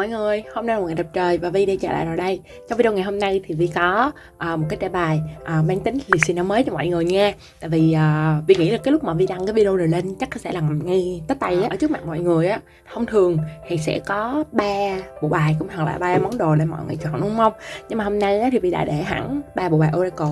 mọi người, hôm nay là một ngày đẹp trời và Vi đã trở lại rồi đây. Trong video ngày hôm nay thì Vi có uh, một cái đề bài uh, mang tính liệt sĩ năm mới cho mọi người nha Tại vì uh, Vi nghĩ là cái lúc mà Vi đăng cái video này lên chắc sẽ là ngay tết tay á Ở trước mặt mọi người á, thông thường thì sẽ có ba bộ bài cũng hoặc là ba món đồ để mọi người chọn đúng không? Nhưng mà hôm nay á, thì Vi đã để hẳn ba bộ bài Oracle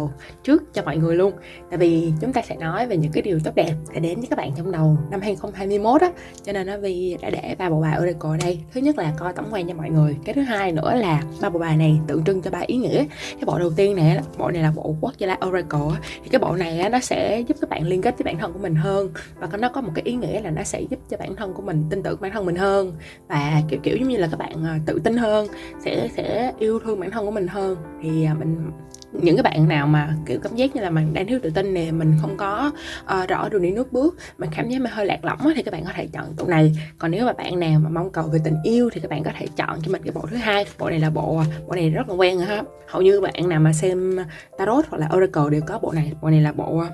trước cho mọi người luôn. Tại vì chúng ta sẽ nói về những cái điều tốt đẹp sẽ đến với các bạn trong đầu năm 2021 á. Cho nên nó Vi đã để ba bộ bài Oracle ở đây. Thứ nhất là coi tổng quan cho mọi người. Cái thứ hai nữa là ba bộ bài này tượng trưng cho ba ý nghĩa. Cái bộ đầu tiên này bộ này là bộ quốc gia oracle thì cái bộ này nó sẽ giúp các bạn liên kết với bản thân của mình hơn và nó có một cái ý nghĩa là nó sẽ giúp cho bản thân của mình tin tưởng bản thân mình hơn và, kiểu kiểu giống như là các bạn à, tự tin hơn, sẽ sẽ yêu thương bản thân của mình hơn. Thì à, mình những cái bạn nào mà kiểu cảm giác như là mình đang thiếu tự tin nè mình không có uh, rõ đường đi nước bước mình cảm giác mình hơi lạc lõng thì các bạn có thể chọn tụ này. Còn nếu mà bạn nào mà mong cầu về tình yêu thì các bạn có thể chọn cho mình cái bộ thứ hai. Bộ này là bộ bộ này rất là quen rồi ha. Hầu như bạn nào mà xem tarot hoặc là oracle đều có bộ này. Bộ này là bộ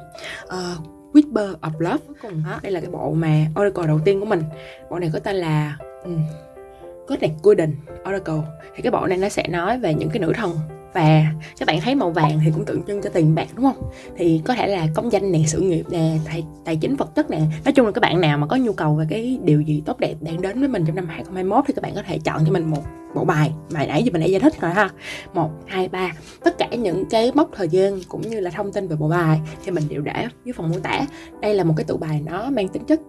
uh, Whisper of Love. Cùng đó đây là cái bộ mà oracle đầu tiên của mình. Bộ này có tên là um, God Golden Oracle. Thì cái bộ này nó sẽ nói về những cái nữ thần và các bạn thấy màu vàng thì cũng tượng trưng cho tiền bạc đúng không? Thì có thể là công danh nè sự nghiệp nè tài, tài chính vật chất nè. Nói chung là các bạn nào mà có nhu cầu về cái điều gì tốt đẹp đang đến với mình trong năm 2021 thì các bạn có thể chọn cho mình một bộ bài mà nãy giờ mình đã giải thích rồi ha. Một hai ba. Tất cả những cái mốc thời gian cũng như là thông tin về bộ bài thì mình đều để dưới phần mô tả. Đây là một cái tụ bài nó mang tính chất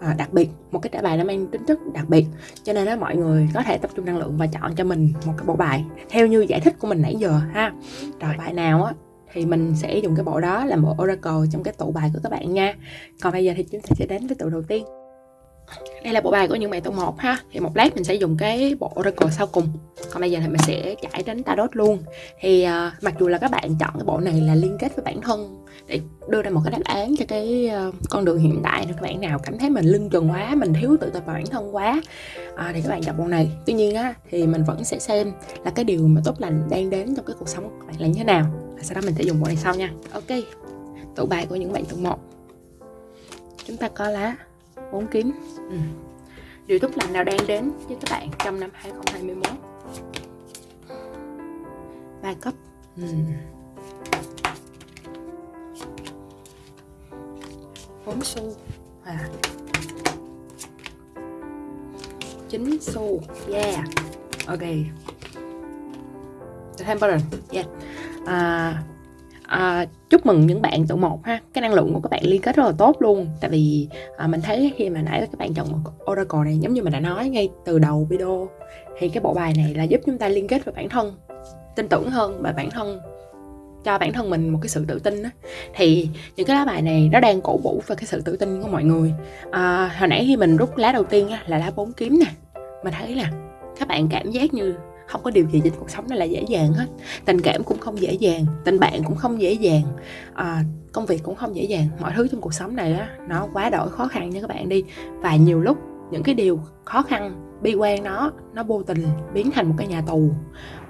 à, đặc biệt một cái trả bài nó mang tính chất đặc biệt cho nên đó mọi người có thể tập trung năng lượng và chọn cho mình một cái bộ bài theo như giải thích của mình nãy giờ ha. Rồi. bài nào á thì mình sẽ dùng cái bộ đó làm bộ oracle trong cái tụ bài của các bạn nha. Còn bây giờ thì chúng ta sẽ đến với tụ đầu tiên đây là bộ bài của những bạn tụ một ha. Thì một lát mình sẽ dùng cái bộ oracle sau cùng. Còn bây giờ thì mình sẽ trải đến tarot luôn. Thì uh, mặc dù là các bạn chọn cái bộ này là liên kết với bản thân để đưa ra một cái đáp án cho cái uh, con đường hiện tại nếu các bạn nào cảm thấy mình lưng chừng quá mình thiếu tự tập vào bản thân quá uh, thì các bạn chọn bộ này. Tuy nhiên á thì mình vẫn sẽ xem là cái điều mà tốt lành đang đến trong cái cuộc sống của các bạn là như thế nào. Sau đó mình sẽ dùng bộ này sau nha. Ok tụ bài của những bạn tụ một chúng ta có lá bốn kiếm. Ừ. điều tốt lành nào đang đến với các bạn trong năm 2021 ba cấp. Ừ. bốn xu. À. chín xu. Yeah. Ok. The temperance yeah. À, à, chúc mừng những bạn tụ một ha. Cái năng lượng của các bạn liên kết rất là tốt luôn. Tại vì à, mình thấy khi mà nãy các bạn chọn một oracle này giống như mình đã nói ngay từ đầu video thì cái bộ bài này là giúp chúng ta liên kết với bản thân tin tưởng hơn và bản thân cho bản thân mình một cái sự tự tin đó. thì những cái lá bài này nó đang cổ vũ về cái sự tự tin của mọi người. À, hồi nãy khi mình rút lá đầu tiên là lá bốn kiếm nè. Mình thấy là các bạn cảm giác như không có điều gì trên cuộc sống này là dễ dàng hết. Tình cảm cũng không dễ dàng tình bạn cũng không dễ dàng à, công việc cũng không dễ dàng. Mọi thứ trong cuộc sống này đó nó quá đổi khó khăn như các bạn đi. Và nhiều lúc những cái điều khó khăn bi quan nó nó vô tình biến thành một cái nhà tù.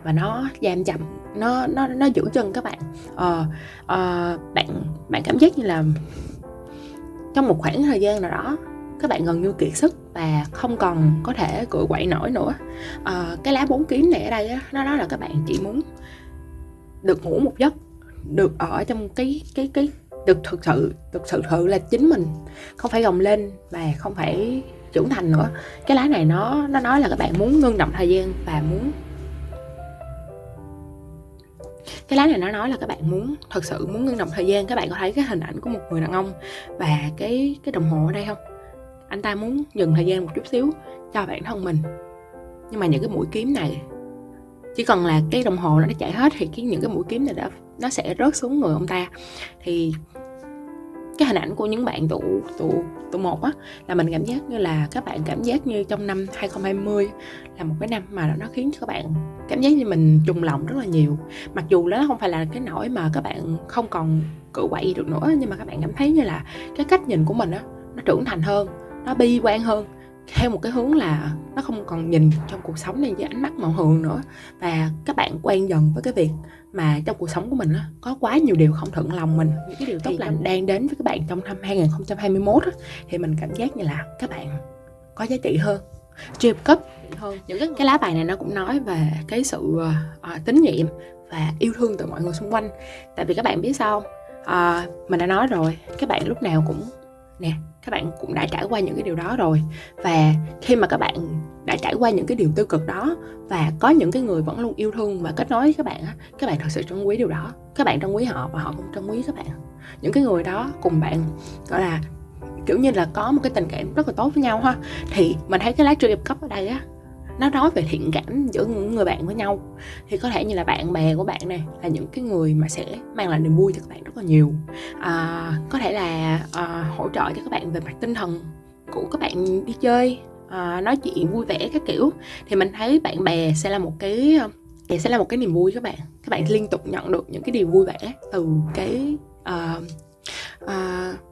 Và nó giam chậm nó nó nó giữ chân các bạn. Ờ, ờ, bạn bạn cảm giác như là trong một khoảng thời gian nào đó các bạn gần như kiệt sức và không còn có thể cựa quậy nổi nữa. À, cái lá bốn kiếm này ở đây á, nó nói là các bạn chỉ muốn được ngủ một giấc được ở trong cái cái cái được thực sự thực sự là chính mình không phải gồng lên và không phải trưởng thành nữa. Cái lá này nó nó nói là các bạn muốn ngưng động thời gian và muốn cái lá này nó nói là các bạn muốn thật sự muốn ngưng động thời gian. Các bạn có thấy cái hình ảnh của một người đàn ông và cái cái đồng hồ ở đây không? Anh ta muốn dừng thời gian một chút xíu cho bản thân mình. Nhưng mà những cái mũi kiếm này, chỉ cần là cái đồng hồ nó đã chạy hết thì cái những cái mũi kiếm này đã, nó sẽ rớt xuống người ông ta. Thì cái hình ảnh của những bạn tụ tụ tụ một á, là mình cảm giác như là các bạn cảm giác như trong năm 2020 là một cái năm mà nó khiến cho các bạn cảm giác như mình trùng lòng rất là nhiều. Mặc dù đó không phải là cái nỗi mà các bạn không còn cự quậy được nữa, nhưng mà các bạn cảm thấy như là cái cách nhìn của mình á, nó trưởng thành hơn nó bi quan hơn. Theo một cái hướng là nó không còn nhìn trong cuộc sống này với ánh mắt màu hường nữa. Và các bạn quen dần với cái việc mà trong cuộc sống của mình á, có quá nhiều điều không thuận lòng mình. Những cái điều tốt lành đang đến với các bạn trong năm 2021 á, thì mình cảm giác như là các bạn có giá trị hơn Trip cấp hơn. Những cái, cái lá bài này nó cũng nói về cái sự uh, tín nhiệm và yêu thương từ mọi người xung quanh. Tại vì các bạn biết sao uh, mình đã nói rồi các bạn lúc nào cũng nè các bạn cũng đã trải qua những cái điều đó rồi. Và khi mà các bạn đã trải qua những cái điều tiêu cực đó, và có những cái người vẫn luôn yêu thương và kết nối với các bạn các bạn thật sự trân quý điều đó. Các bạn trân quý họ và họ cũng trân quý các bạn. Những cái người đó cùng bạn, gọi là, kiểu như là, có một cái tình cảm rất là tốt với nhau ha. Thì mình thấy cái lá tree cấp ở đây á nó nói về thiện cảm giữa những người bạn với nhau. Thì có thể như là bạn bè của bạn này là những cái người mà sẽ mang lại niềm vui cho các bạn rất là nhiều. À, có thể là à, hỗ trợ cho các bạn về mặt tinh thần của các bạn đi chơi à, nói chuyện vui vẻ các kiểu. Thì mình thấy bạn bè sẽ là một cái thì sẽ là một cái niềm vui các bạn. Các bạn liên tục nhận được những cái điều vui vẻ từ cái uh, uh,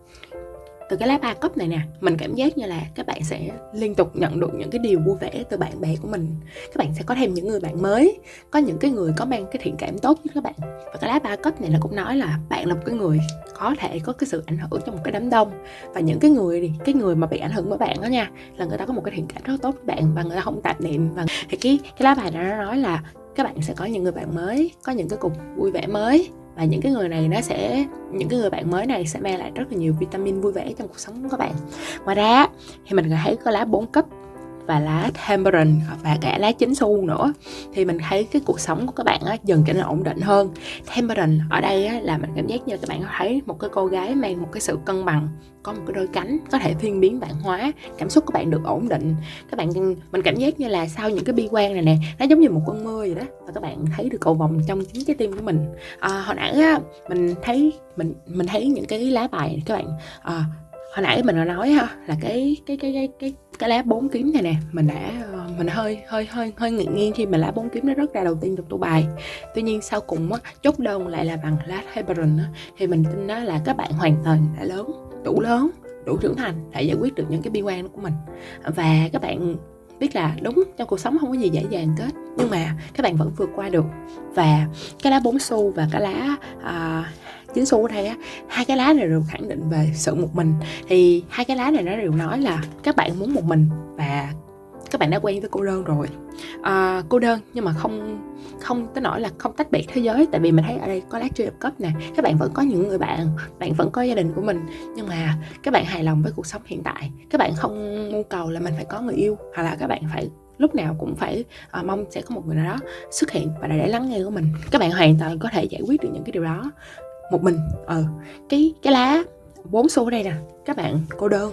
từ cái lá ba cấp này nè, mình cảm giác như là các bạn sẽ liên tục nhận được những cái điều vui vẻ từ bạn bè của mình. Các bạn sẽ có thêm những người bạn mới, có những cái người có mang cái thiện cảm tốt với các bạn. Và cái lá ba cấp này là cũng nói là bạn là một cái người có thể có cái sự ảnh hưởng trong một cái đám đông. Và những cái người cái người mà bị ảnh hưởng bởi bạn đó nha, là người ta có một cái thiện cảm rất tốt với bạn và người ta không tạp niệm. Và thì cái cái lá bài đó nó nói là các bạn sẽ có những người bạn mới, có những cái cuộc vui vẻ mới và những cái người này nó sẽ, những cái người bạn mới này sẽ mang lại rất là nhiều vitamin vui vẻ trong cuộc sống của các bạn. Ngoài ra thì mình thấy có lá bốn cấp và lá tamarind và cả lá chính xu nữa. Thì mình thấy cái cuộc sống của các bạn á, dần trở nên ổn định hơn. Tamarind ở đây á, là mình cảm giác như các bạn thấy một cái cô gái mang một cái sự cân bằng có một cái đôi cánh có thể thiên biến bản hóa cảm xúc của bạn được ổn định. Các bạn mình cảm giác như là sau những cái bi quan này nè nó giống như một cơn mưa vậy đó và các bạn thấy được cầu vòng trong chính trái tim của mình. À, hồi nãy á, mình thấy mình mình thấy những cái lá bài này, các bạn à, hồi nãy mình đã nói ha là cái cái cái cái cái cái lá bốn kiếm này nè mình đã ờ, mình hơi hơi hơi hơi nghiêng nghiêng khi mà lá bốn kiếm nó rất ra đầu tiên trong tủ bài. Tuy nhiên sau cùng á chốt đơn lại là bằng lá Heberon thì mình tin đó là các bạn hoàn toàn đã lớn đủ lớn đủ trưởng thành để giải quyết được những cái bi quan của mình. Và các bạn biết là đúng trong cuộc sống không có gì dễ dàng hết nhưng mà các bạn vẫn vượt qua được. Và cái lá bốn xu và cái lá uh, chín xu ở đây á hai cái lá này đều khẳng định về sự một mình. Thì hai cái lá này nó đều nói là các bạn muốn một mình và các bạn đã quen với cô đơn rồi. À, cô đơn nhưng mà không không tới nỗi là không tách biệt thế giới tại vì mình thấy ở đây có lá tree cấp nè các bạn vẫn có những người bạn bạn vẫn có gia đình của mình nhưng mà các bạn hài lòng với cuộc sống hiện tại. Các bạn không mưu cầu là mình phải có người yêu hoặc là các bạn phải lúc nào cũng phải à, mong sẽ có một người nào đó xuất hiện và để lắng nghe của mình. Các bạn hoàn toàn có thể giải quyết được những cái điều đó một mình ờ. Cái cái lá bốn xu ở đây nè các bạn cô đơn.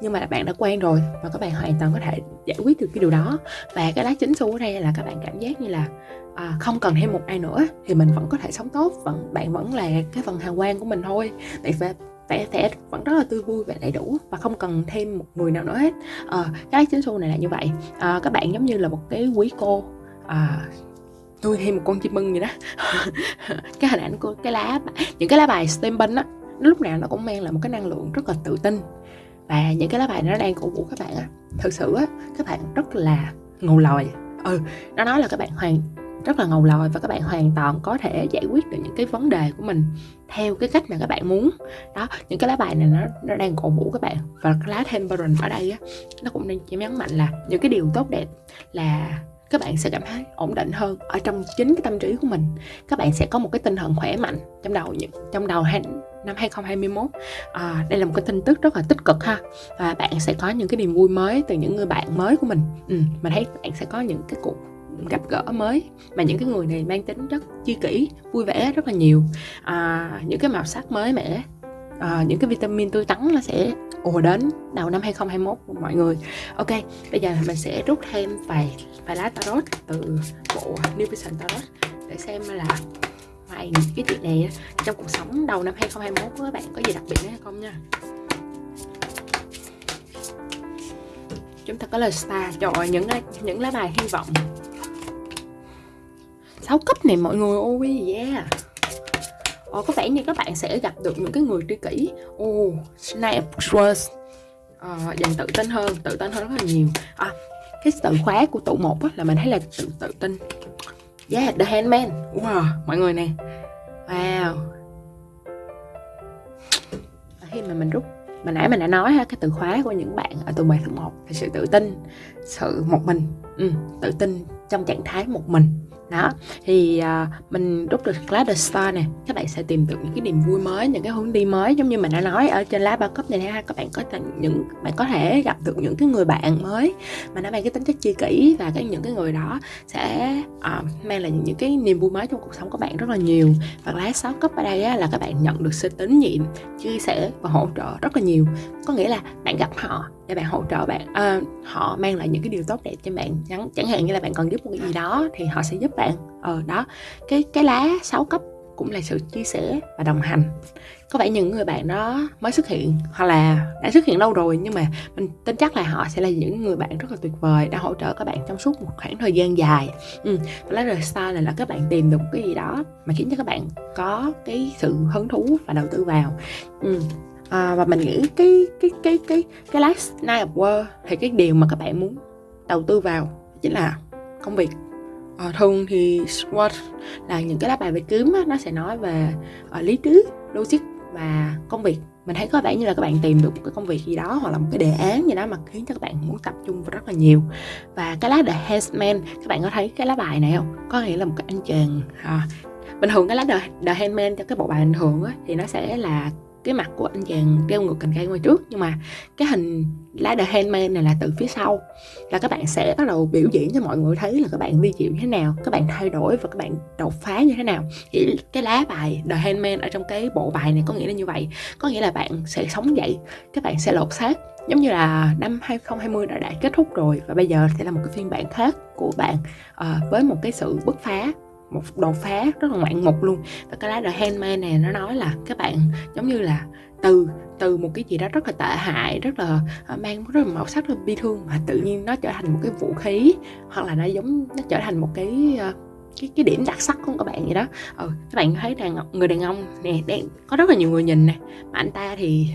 Nhưng mà bạn đã quen rồi và các bạn hoàn toàn có thể giải quyết được cái điều đó. Và cái lá chính xu ở đây là các bạn cảm giác như là à, không cần thêm một ai nữa thì mình vẫn có thể sống tốt vẫn bạn vẫn là cái phần hào quang của mình thôi. Tại vì vẻ sẽ vẫn rất là tươi vui và đầy đủ và không cần thêm một người nào nữa hết. À, cái lá chính xu này là như vậy. À, các bạn giống như là một cái quý cô à, tôi thêm một con chim ưng vậy đó. Cái hình ảnh của cái lá, những cái lá bài stem á lúc nào nó cũng mang lại một cái năng lượng rất là tự tin. Và những cái lá bài nó đang cổ vũ các bạn á. Thực sự á, các bạn rất là ngầu lòi. Ừ nó nói là các bạn hoàn, rất là ngầu lòi và các bạn hoàn toàn có thể giải quyết được những cái vấn đề của mình theo cái cách mà các bạn muốn. Đó, những cái lá bài này nó nó đang cổ vũ các bạn. Và cái lá temperance ở đây á, nó cũng đang chỉ nhấn mạnh là những cái điều tốt đẹp là các bạn sẽ cảm thấy ổn định hơn ở trong chính cái tâm trí của mình. Các bạn sẽ có một cái tinh thần khỏe mạnh trong đầu trong đầu năm 2021 à, đây là một cái tin tức rất là tích cực ha. Và bạn sẽ có những cái niềm vui mới từ những người bạn mới của mình. Ừ, mình thấy bạn sẽ có những cái cuộc gặp gỡ mới mà những cái người này mang tính rất chi kỷ vui vẻ rất là nhiều. À, những cái màu sắc mới mẻ à, những cái vitamin tươi tắn nó sẽ ùa đến đầu năm 2021 của mọi người. Ok, bây giờ mình sẽ rút thêm vài vài lá tarot từ bộ New Vision Tarot để xem là ngoài cái chuyện này trong cuộc sống đầu năm 2021 của các bạn có gì đặc biệt hay không nha? Chúng ta có lời star trời những những lá bài hy vọng. 6 cấp này mọi người ôi yeah. Ồ, có vẻ như các bạn sẽ gặp được những cái người tri kỷ. Oh, Snap Trust. Ờ, à, dần tự tin hơn tự tin hơn rất là nhiều. À, cái từ khóa của tụ một là mình thấy là tự tự tin. Yeah the handman. Wow mọi người nè. Wow. À, khi mà mình rút mà nãy mình đã nói ha cái từ khóa của những bạn ở tụ bài thứ một là sự tự tin sự một mình. Ừ, tự tin trong trạng thái một mình đó thì uh, mình rút được lá The Star nè các bạn sẽ tìm được những cái niềm vui mới những cái hướng đi mới giống như mình đã nói ở trên lá ba cấp này ha các bạn có thể những bạn có thể gặp được những cái người bạn mới mà nó mang cái tính chất chi kỷ và cái những cái người đó sẽ uh, mang lại những, những cái niềm vui mới trong cuộc sống của bạn rất là nhiều. Và lá sáu cấp ở đây á, là các bạn nhận được sự tín nhiệm chia sẻ và hỗ trợ rất là nhiều. Có nghĩa là bạn gặp họ để bạn hỗ trợ bạn à, họ mang lại những cái điều tốt đẹp cho bạn. Chẳng chẳng hạn như là bạn cần giúp một cái gì đó thì họ sẽ giúp bạn. Ờ đó. Cái cái lá sáu cấp cũng là sự chia sẻ và đồng hành. Có vẻ những người bạn đó mới xuất hiện hoặc là đã xuất hiện lâu rồi nhưng mà mình tin chắc là họ sẽ là những người bạn rất là tuyệt vời đã hỗ trợ các bạn trong suốt một khoảng thời gian dài. Ừ. và lá rời style này là các bạn tìm được cái gì đó mà khiến cho các bạn có cái sự hứng thú và đầu tư vào. Ừ à, và mình nghĩ cái cái cái cái cái last night of work thì cái điều mà các bạn muốn đầu tư vào chính là công việc. À, thường thì SWOT là những cái lá bài về kiếm á, nó sẽ nói về à, lý trí logic và công việc. Mình thấy có vẻ như là các bạn tìm được một cái công việc gì đó hoặc là một cái đề án gì đó mà khiến cho các bạn muốn tập trung vào rất là nhiều. Và cái lá The Handman các bạn có thấy cái lá bài này không? Có nghĩa là một cái anh chàng à, bình thường cái lá The, The Handman cho cái bộ bài bình thường á, thì nó sẽ là cái mặt của anh chàng đeo ngược cành cây ngoài trước. Nhưng mà cái hình lá the handman này là từ phía sau. Là các bạn sẽ bắt đầu biểu diễn cho mọi người thấy là các bạn vi diệu như thế nào các bạn thay đổi và các bạn đột phá như thế nào. Thì cái lá bài the handman ở trong cái bộ bài này có nghĩa là như vậy. Có nghĩa là bạn sẽ sống dậy các bạn sẽ lột xác. Giống như là năm 2020 đã, đã kết thúc rồi và bây giờ sẽ là một cái phiên bản khác của bạn uh, với một cái sự bứt phá một đột phá rất là ngoạn mục luôn. Và cái lá The Handmaid này nó nói là các bạn giống như là từ từ một cái gì đó rất là tệ hại rất là ờ, mang rất là màu sắc rất là bi thương mà tự nhiên nó trở thành một cái vũ khí hoặc là nó giống nó trở thành một cái ờ, cái cái điểm đặc sắc của các bạn vậy đó. Ừ, các bạn thấy đàn người đàn ông nè đang có rất là nhiều người nhìn nè mà anh ta thì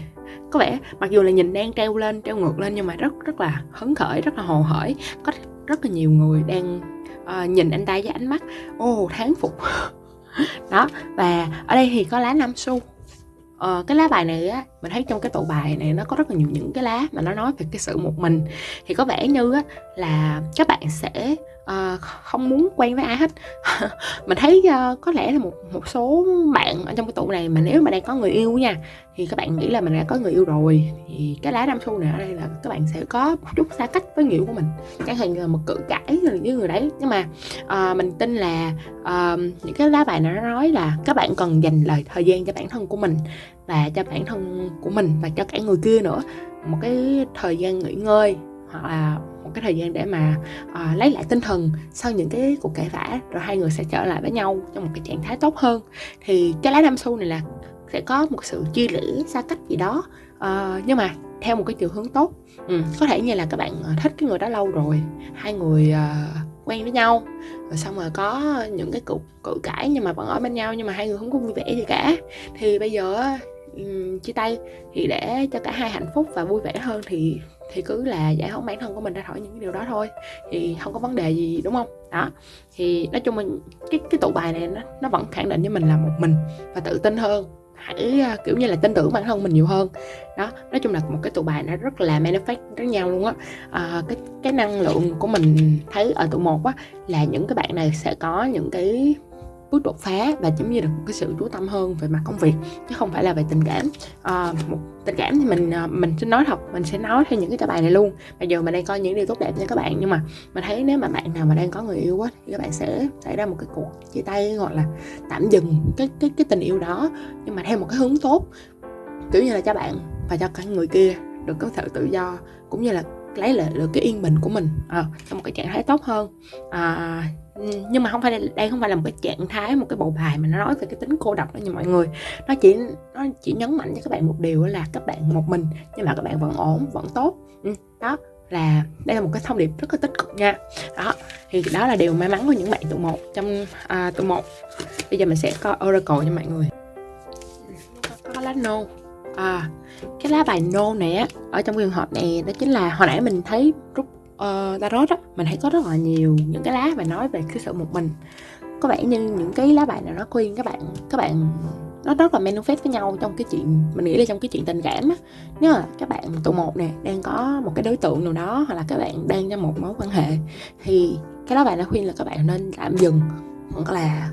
có vẻ mặc dù là nhìn đang treo lên treo ngược lên nhưng mà rất rất là hứng khởi rất là hồ hởi. Có rất là nhiều người đang uh, nhìn anh ta với ánh mắt ô oh, tháng phục. Đó và ở đây thì có lá nam su Ờ, cái lá bài này á mình thấy trong cái tụ bài này nó có rất là nhiều những cái lá mà nó nói về cái sự một mình. Thì có vẻ như á là các bạn sẽ uh, không muốn quen với ai hết. Mình thấy uh, có lẽ là một một số bạn ở trong cái tụ này mà nếu mà đang có người yêu nha thì các bạn nghĩ là mình đã có người yêu rồi thì cái lá nam xu này ở đây là các bạn sẽ có một chút xa cách với người yêu của mình. Chẳng hạn là một cự cãi với người đấy. Nhưng mà uh, mình tin là uh, những cái lá bài này nó nói là các bạn cần dành lời thời gian cho bản thân của mình và cho bản thân của mình và cho cả người kia nữa. Một cái thời gian nghỉ ngơi hoặc là một cái thời gian để mà uh, lấy lại tinh thần sau những cái cuộc cãi vã rồi hai người sẽ trở lại với nhau trong một cái trạng thái tốt hơn. Thì cái lá nam xu này là sẽ có một sự chia lẽ xa cách gì đó uh, nhưng mà theo một cái chiều hướng tốt. Ừ, có thể như là các bạn thích cái người đó lâu rồi hai người uh, quen với nhau rồi xong rồi có những cái cuộc cự cãi nhưng mà vẫn ở bên nhau nhưng mà hai người không có vui vẻ gì cả. Thì bây giờ um, chia tay thì để cho cả hai hạnh phúc và vui vẻ hơn thì thì cứ là giải phóng bản thân của mình ra khỏi những cái điều đó thôi thì không có vấn đề gì đúng không? Đó thì nói chung mình cái cái tụ bài này nó nó vẫn khẳng định với mình là một mình và tự tin hơn hãy à, kiểu như là tin tưởng bản thân mình nhiều hơn. Đó nói chung là một cái tụ bài nó rất là manifest với nhau luôn á. À, cái cái năng lượng của mình thấy ở tụ một á là những cái bạn này sẽ có những cái bước đột phá và giống như được một cái sự chú tâm hơn về mặt công việc chứ không phải là về tình cảm. À, một tình cảm thì mình ờ, mình sẽ nói thật mình sẽ nói theo những cái bài này luôn. Bây giờ mình đang coi những điều tốt đẹp nha các bạn nhưng mà mình thấy nếu mà bạn nào mà đang có người yêu quá thì các bạn sẽ xảy ra một cái cuộc chia tay gọi là tạm dừng cái cái cái tình yêu đó nhưng mà theo một cái hướng tốt. Kiểu như là cho bạn và cho cả người kia được có sự tự do cũng như là lấy lại được cái yên bình của mình à, trong một cái trạng thái tốt hơn. À, nhưng mà không phải đây không phải là một cái trạng thái một cái bộ bài mà nó nói về cái tính cô độc đó nha mọi người. Nó chỉ nó chỉ nhấn mạnh cho các bạn một điều là các bạn một mình nhưng mà các bạn vẫn ổn vẫn tốt. Ừ, đó là đây là một cái thông điệp rất là tích cực nha. Đó thì đó là điều may mắn của những bạn tụ một trong à, tụ một. Bây giờ mình sẽ coi oracle cho mọi người. Có, có lá no à cái lá bài no này á ở trong trường hợp này đó chính là hồi nãy mình thấy rút uh, tarot á mình thấy có rất là nhiều những cái lá bài nói về cái sự một mình. Có vẻ như những cái lá bài nào nó khuyên các bạn các bạn nó rất là manifest với nhau trong cái chuyện mình nghĩ là trong cái chuyện tình cảm á. Nếu mà các bạn tụ một nè đang có một cái đối tượng nào đó hoặc là các bạn đang trong một mối quan hệ thì cái đó bạn đã khuyên là các bạn nên tạm dừng hoặc là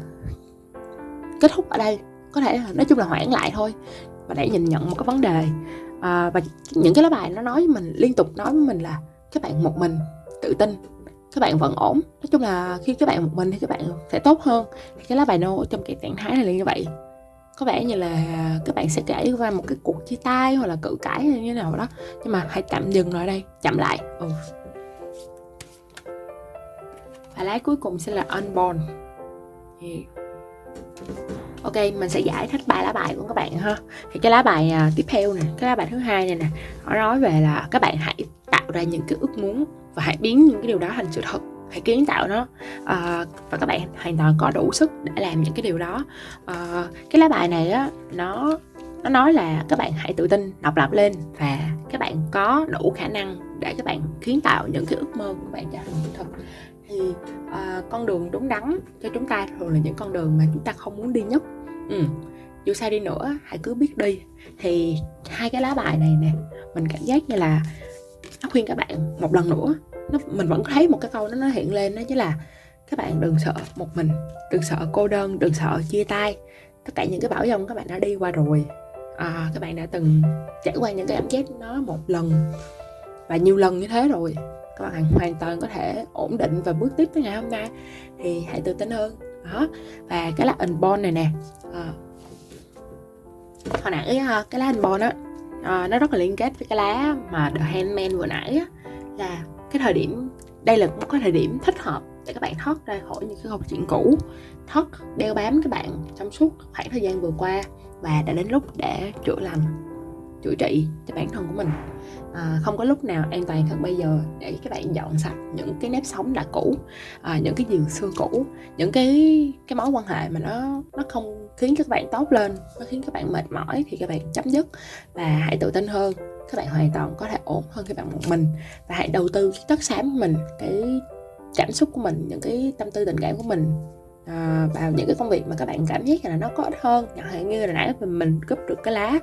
kết thúc ở đây. Có thể là nói chung là hoãn lại thôi và để nhìn nhận một cái vấn đề. À, và những cái lá bài nó nói với mình liên tục nói với mình là các bạn một mình tự tin, các bạn vẫn ổn. Nói chung là khi các bạn một mình thì các bạn sẽ tốt hơn. Thì cái lá bài nô trong cái trạng thái này là như vậy. Có vẻ như là các bạn sẽ kể qua một cái cuộc chia tay hoặc là cự cãi hay như thế nào đó. Nhưng mà hãy tạm dừng lại đây, chậm lại. Ừ. và lá cuối cùng sẽ là unborn. Yeah. ok, mình sẽ giải thích ba lá bài của các bạn ha. Thì cái lá bài à, tiếp theo nè, cái lá bài thứ hai này nè, nó nói về là các bạn hãy ra những cái ước muốn và hãy biến những cái điều đó thành sự thật. Hãy kiến tạo nó. À, và các bạn hoàn toàn có đủ sức để làm những cái điều đó. À, cái lá bài này á nó nó nói là các bạn hãy tự tin độc lập lên và các bạn có đủ khả năng để các bạn kiến tạo những cái ước mơ của bạn trở thành sự thật. Thì à, con đường đúng đắn cho chúng ta thường là những con đường mà chúng ta không muốn đi nhất. Ừ. dù sao đi nữa hãy cứ biết đi. Thì hai cái lá bài này nè mình cảm giác như là nó khuyên các bạn một lần nữa. Nó mình vẫn thấy một cái câu đó nó hiện lên đó chính là các bạn đừng sợ một mình đừng sợ cô đơn đừng sợ chia tay. Tất cả những cái bão dông các bạn đã đi qua rồi. À, các bạn đã từng trải qua những cái cảm giác nó một lần và nhiều lần như thế rồi. Các bạn hoàn toàn có thể ổn định và bước tiếp tới ngày hôm nay. Thì hãy tự tin hơn. Đó. Và cái lá unborn này nè. À, hồi nãy ờ, cái lá unborn á à, nó rất là liên kết với cái lá mà the handman vừa nãy á là cái thời điểm đây là một cái thời điểm thích hợp để các bạn thoát ra khỏi những cái câu chuyện cũ thoát đeo bám các bạn trong suốt khoảng thời gian vừa qua và đã đến lúc để chữa lành chữa trị cho bản thân của mình. À, không có lúc nào an toàn hơn bây giờ để các bạn dọn sạch những cái nếp sống đã cũ à, những cái điều xưa cũ những cái cái mối quan hệ mà nó nó không khiến các bạn tốt lên nó khiến các bạn mệt mỏi thì các bạn chấm dứt và hãy tự tin hơn. Các bạn hoàn toàn có thể ổn hơn khi bạn một mình và hãy đầu tư cái tất xám của mình cái cảm xúc của mình những cái tâm tư tình cảm của mình Ờ, à, vào những cái công việc mà các bạn cảm giác là nó có ích hơn chẳng hạn như là nãy mình, mình cúp được cái lá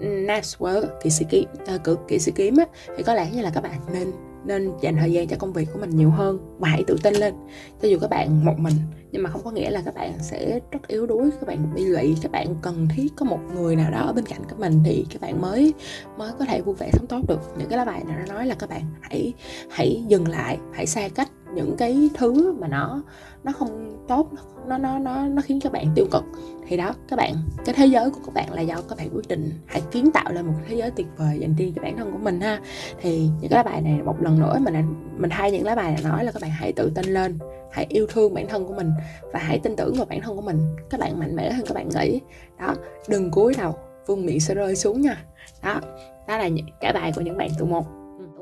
Naswell kỳ sĩ kiếm ờ, uh, cực kỵ sĩ kiếm á thì có lẽ như là các bạn nên nên dành thời gian cho công việc của mình nhiều hơn và hãy tự tin lên. Cho dù các bạn một mình nhưng mà không có nghĩa là các bạn sẽ rất yếu đuối các bạn bị lụy các bạn cần thiết có một người nào đó ở bên cạnh các mình thì các bạn mới mới có thể vui vẻ sống tốt được. Những cái lá bài này nó nói là các bạn hãy hãy dừng lại hãy xa cách những cái thứ mà nó nó không tốt, nó nó nó nó khiến các bạn tiêu cực. Thì đó, các bạn, cái thế giới của các bạn là do các bạn quyết định hãy kiến tạo lên một thế giới tuyệt vời dành riêng cho bản thân của mình ha. Thì những cái lá bài này một lần nữa mình mình thay những lá bài này nói là các bạn hãy tự tin lên, hãy yêu thương bản thân của mình và hãy tin tưởng vào bản thân của mình. Các bạn mạnh mẽ hơn các bạn nghĩ. Đó, đừng cúi đầu vương miệng sẽ rơi xuống nha. Đó đó là những cả bài của những bạn tụ một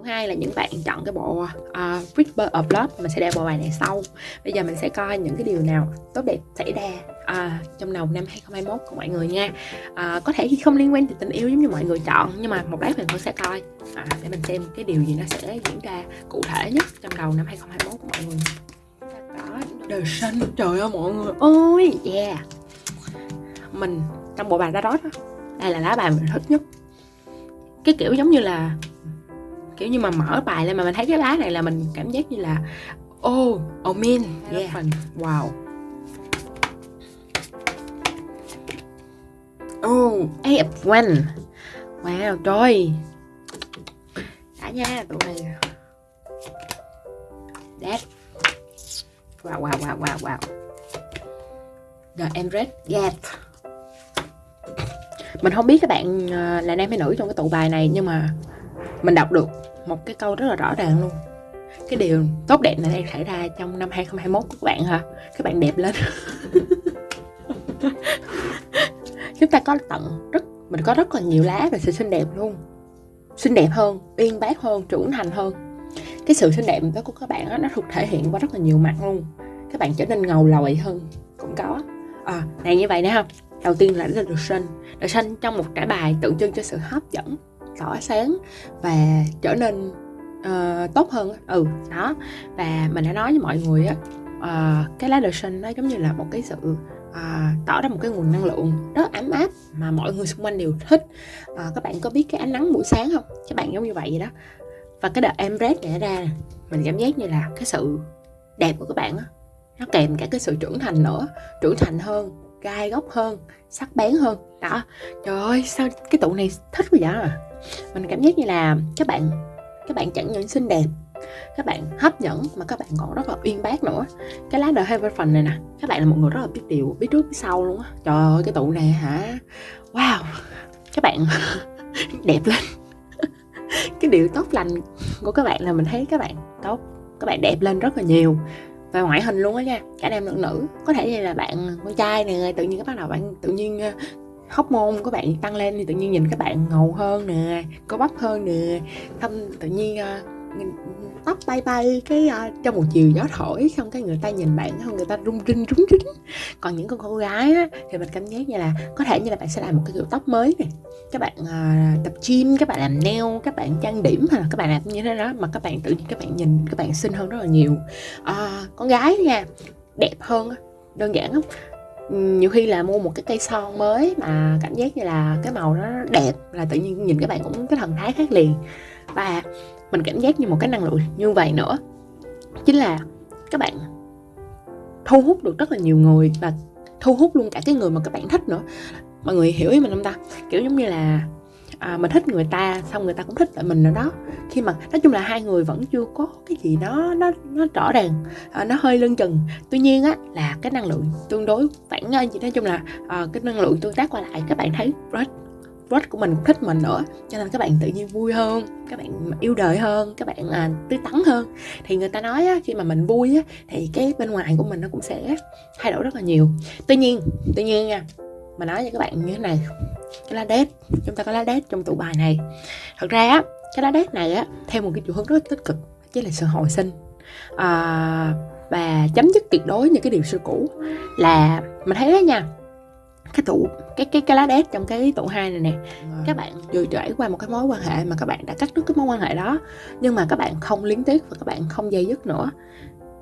hai là những bạn chọn cái bộ ờ, uh, Ripper of Love. Mình sẽ đeo bộ bài này sau. Bây giờ mình sẽ coi những cái điều nào tốt đẹp xảy ra uh, trong đầu năm 2021 của mọi người nha. Uh, có thể không liên quan tới tình yêu giống như mọi người chọn nhưng mà một lát mình vẫn sẽ coi uh, để mình xem cái điều gì nó sẽ diễn ra cụ thể nhất trong đầu năm 2021 của mọi người. Có đời xanh. Trời ơi mọi người ôi yeah. Mình trong bộ bài tarot đó đây là lá bài mình thích nhất. Cái kiểu giống như là kiểu như mà mở bài lên mà mình thấy cái lá này là mình cảm giác như là oh oh man yeah. wow. Oh eight of one. Wow trời. Đã nha tụi này that wow wow wow wow wow. The Emirates Gap. Mình không biết các bạn ờ, là nam hay nữ trong cái tụ bài này nhưng mà mình đọc được một cái câu rất là rõ ràng luôn. Cái điều tốt đẹp này đang xảy ra trong năm 2021 của các bạn hả? Các bạn đẹp lên. Chúng ta có tận rất mình có rất là nhiều lá về sự xinh đẹp luôn. Xinh đẹp hơn uyên bác hơn trưởng thành hơn. Cái sự xinh đẹp đó của các bạn đó, nó thuộc thể hiện qua rất là nhiều mặt luôn. Các bạn trở nên ngầu lòi hơn cũng có. À, này như vậy nè không đầu tiên là The sinh The sinh trong một trải bài tượng trưng cho sự hấp dẫn tỏa sáng và trở nên uh, tốt hơn ừ đó. Và mình đã nói với mọi người á uh, cái lá The Sun nó giống như là một cái sự uh, tỏ ra một cái nguồn năng lượng rất ấm áp mà mọi người xung quanh đều thích. Uh, các bạn có biết cái ánh nắng buổi sáng không? Các bạn giống như vậy vậy đó. Và cái đợt em red này ra mình cảm giác như là cái sự đẹp của các bạn á nó kèm cả cái sự trưởng thành nữa. Trưởng thành hơn gai góc hơn sắc bén hơn. Đó. Trời ơi sao cái tụ này thích quá vậy? à mình cảm giác như là các bạn các bạn chẳng những xinh đẹp, các bạn hấp dẫn mà các bạn còn rất là uyên bác nữa. Cái lá The phần này nè, các bạn là một người rất là biết điều, biết trước, biết sau luôn á. Trời ơi, cái tụ này hả? Wow, các bạn đẹp lên. Cái điều tốt lành của các bạn là mình thấy các bạn tốt, các bạn đẹp lên rất là nhiều. Và ngoại hình luôn á nha, cả nam lẫn nữ. Có thể như là bạn con trai này tự nhiên các bắt đầu bạn tự nhiên hóc môn của bạn tăng lên thì tự nhiên nhìn các bạn ngầu hơn nè có bắp hơn nè thâm tự nhiên uh, tóc bay bay cái uh, trong một chiều gió thổi xong cái người ta nhìn bạn không người ta rung rinh rúng rinh còn những con cô gái á, thì mình cảm giác như là có thể như là bạn sẽ làm một cái kiểu tóc mới này các bạn uh, tập gym các bạn làm nail các bạn trang điểm hay là các bạn làm như thế đó mà các bạn tự nhiên các bạn nhìn các bạn xinh hơn rất là nhiều. Uh, con gái nha đẹp hơn đơn giản không nhiều khi là mua một cái cây son mới mà cảm giác như là cái màu nó đẹp là tự nhiên nhìn các bạn cũng cái thần thái khác liền. Và mình cảm giác như một cái năng lượng như vậy nữa. Chính là các bạn thu hút được rất là nhiều người và thu hút luôn cả cái người mà các bạn thích nữa. Mọi người hiểu ý mình không ta? Kiểu giống như là à, mình thích người ta xong người ta cũng thích lại mình nữa đó. Khi mà nói chung là hai người vẫn chưa có cái gì đó nó nó rõ ràng à, nó hơi lưng chừng. Tuy nhiên á là cái năng lượng tương đối phản à, nói chung là à, cái năng lượng tương tác qua lại các bạn thấy rất crush của mình cũng thích mình nữa cho nên các bạn tự nhiên vui hơn các bạn yêu đời hơn các bạn à, tươi tắn hơn. Thì người ta nói á, khi mà mình vui á, thì cái bên ngoài của mình nó cũng sẽ thay đổi rất là nhiều. Tuy nhiên tuy nhiên nha mà nói với các bạn như thế này cái lá đét chúng ta có lá đét trong tụ bài này. Thật ra á cái lá đét này á theo một cái chiều hướng rất tích cực chính là sự hồi sinh. À, và chấm dứt tuyệt đối những cái điều xưa cũ. Là mình thấy đó nha cái tụ cái cái cái lá đét trong cái tụ hai này nè các bạn vừa trải qua một cái mối quan hệ mà các bạn đã cắt đứt cái mối quan hệ đó nhưng mà các bạn không liên tiếp và các bạn không dây dứt nữa.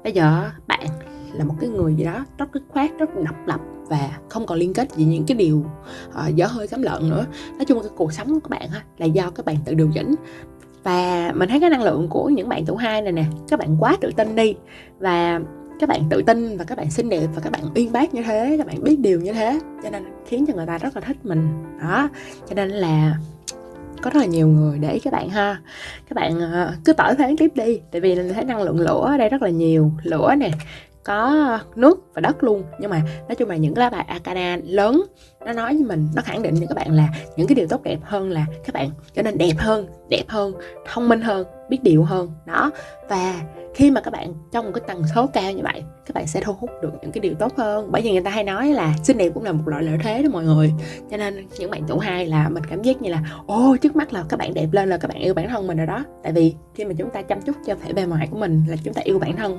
Bây giờ bạn là một cái người gì đó rất dứt khoát rất độc lập và không còn liên kết gì những cái điều uh, dở hơi cấm lợn nữa. Nói chung cái cuộc sống của các bạn ha, là do các bạn tự điều chỉnh. Và mình thấy cái năng lượng của những bạn tuổi hai này nè các bạn quá tự tin đi. Và các bạn tự tin và các bạn xinh đẹp và các bạn uyên bác như thế các bạn biết điều như thế. Cho nên khiến cho người ta rất là thích mình. Đó cho nên là có rất là nhiều người để các bạn ha. Các bạn ờ, cứ tỏi tháng tiếp đi. Tại vì mình thấy năng lượng lửa ở đây rất là nhiều. Lửa nè có nước và đất luôn. Nhưng mà nói chung là những lá bài arcana lớn nó nói với mình nó khẳng định cho các bạn là những cái điều tốt đẹp hơn là các bạn trở nên đẹp hơn đẹp hơn thông minh hơn biết điều hơn. Đó. Và khi mà các bạn trong một cái tần số cao như vậy các bạn sẽ thu hút được những cái điều tốt hơn. Bởi vì người ta hay nói là xinh đẹp cũng là một loại lợi thế đó mọi người. Cho nên những bạn tuổi hai là mình cảm giác như là ô trước mắt là các bạn đẹp lên là các bạn yêu bản thân mình rồi đó. Tại vì khi mà chúng ta chăm chút cho thể bề ngoài của mình là chúng ta yêu bản thân.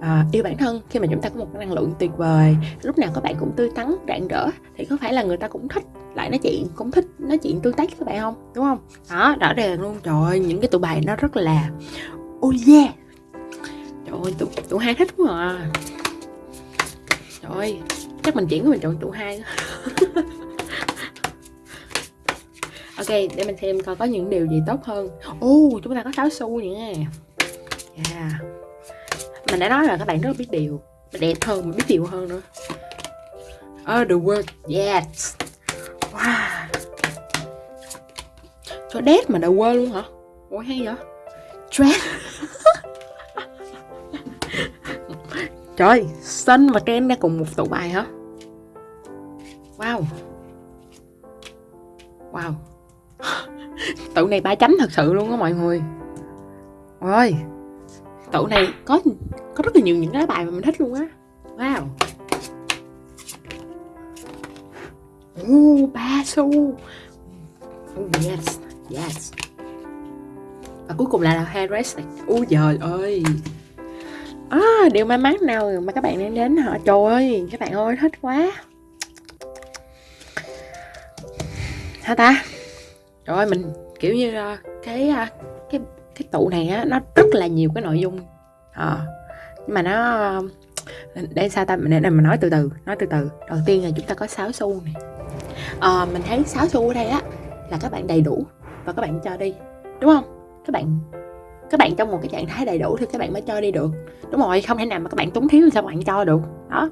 À, yêu bản thân khi mà chúng ta có một cái năng lượng tuyệt vời lúc nào các bạn cũng tươi tắn rạng rỡ thì có phải là người ta cũng thích lại nói chuyện cũng thích nói chuyện tương tác với các bạn không? Đúng không? Đó rõ ràng luôn. Trời ơi những cái tụ bài nó rất là oh yeah. Trời ơi tụ, tụ hai thích quá à. Trời ơi chắc mình chuyển của mình chọn tụ hai ok để mình xem coi có những điều gì tốt hơn. Ô oh, chúng ta có sáu xu nha yeah. mình đã nói là các bạn rất biết điều. Đẹp hơn biết điều hơn nữa other the word yes. Wow. Cho đét mà đã quên luôn hả? Ủa, hay vậy? Trend Trời Sun và Trend ra cùng một tụ bài hả? Wow. Wow. Tụ này ba chấm thật sự luôn á mọi người. Ôi. Tụ này có có rất là nhiều những cái bài mà mình thích luôn á. Wow. Ooh, ba xu. Oh, Yes Yes. Và cuối cùng là, là Harris ui trời ơi. À, điều may mắn nào mà các bạn đem đến họ. Trời ơi các bạn ơi thích quá. Hả ta? Trời ơi mình kiểu như uh, cái uh, cái cái tụ này á nó rất là nhiều cái nội dung. À, nhưng mà nó để sao ta? Để mình nói từ từ nói từ từ. Đầu tiên là chúng ta có 6 xu này à, mình thấy 6 xu ở đây á là các bạn đầy đủ và các bạn cho đi đúng không các bạn các bạn trong một cái trạng thái đầy đủ thì các bạn mới cho đi được đúng rồi không thể nào mà các bạn túng thiếu thì sao bạn cho được đó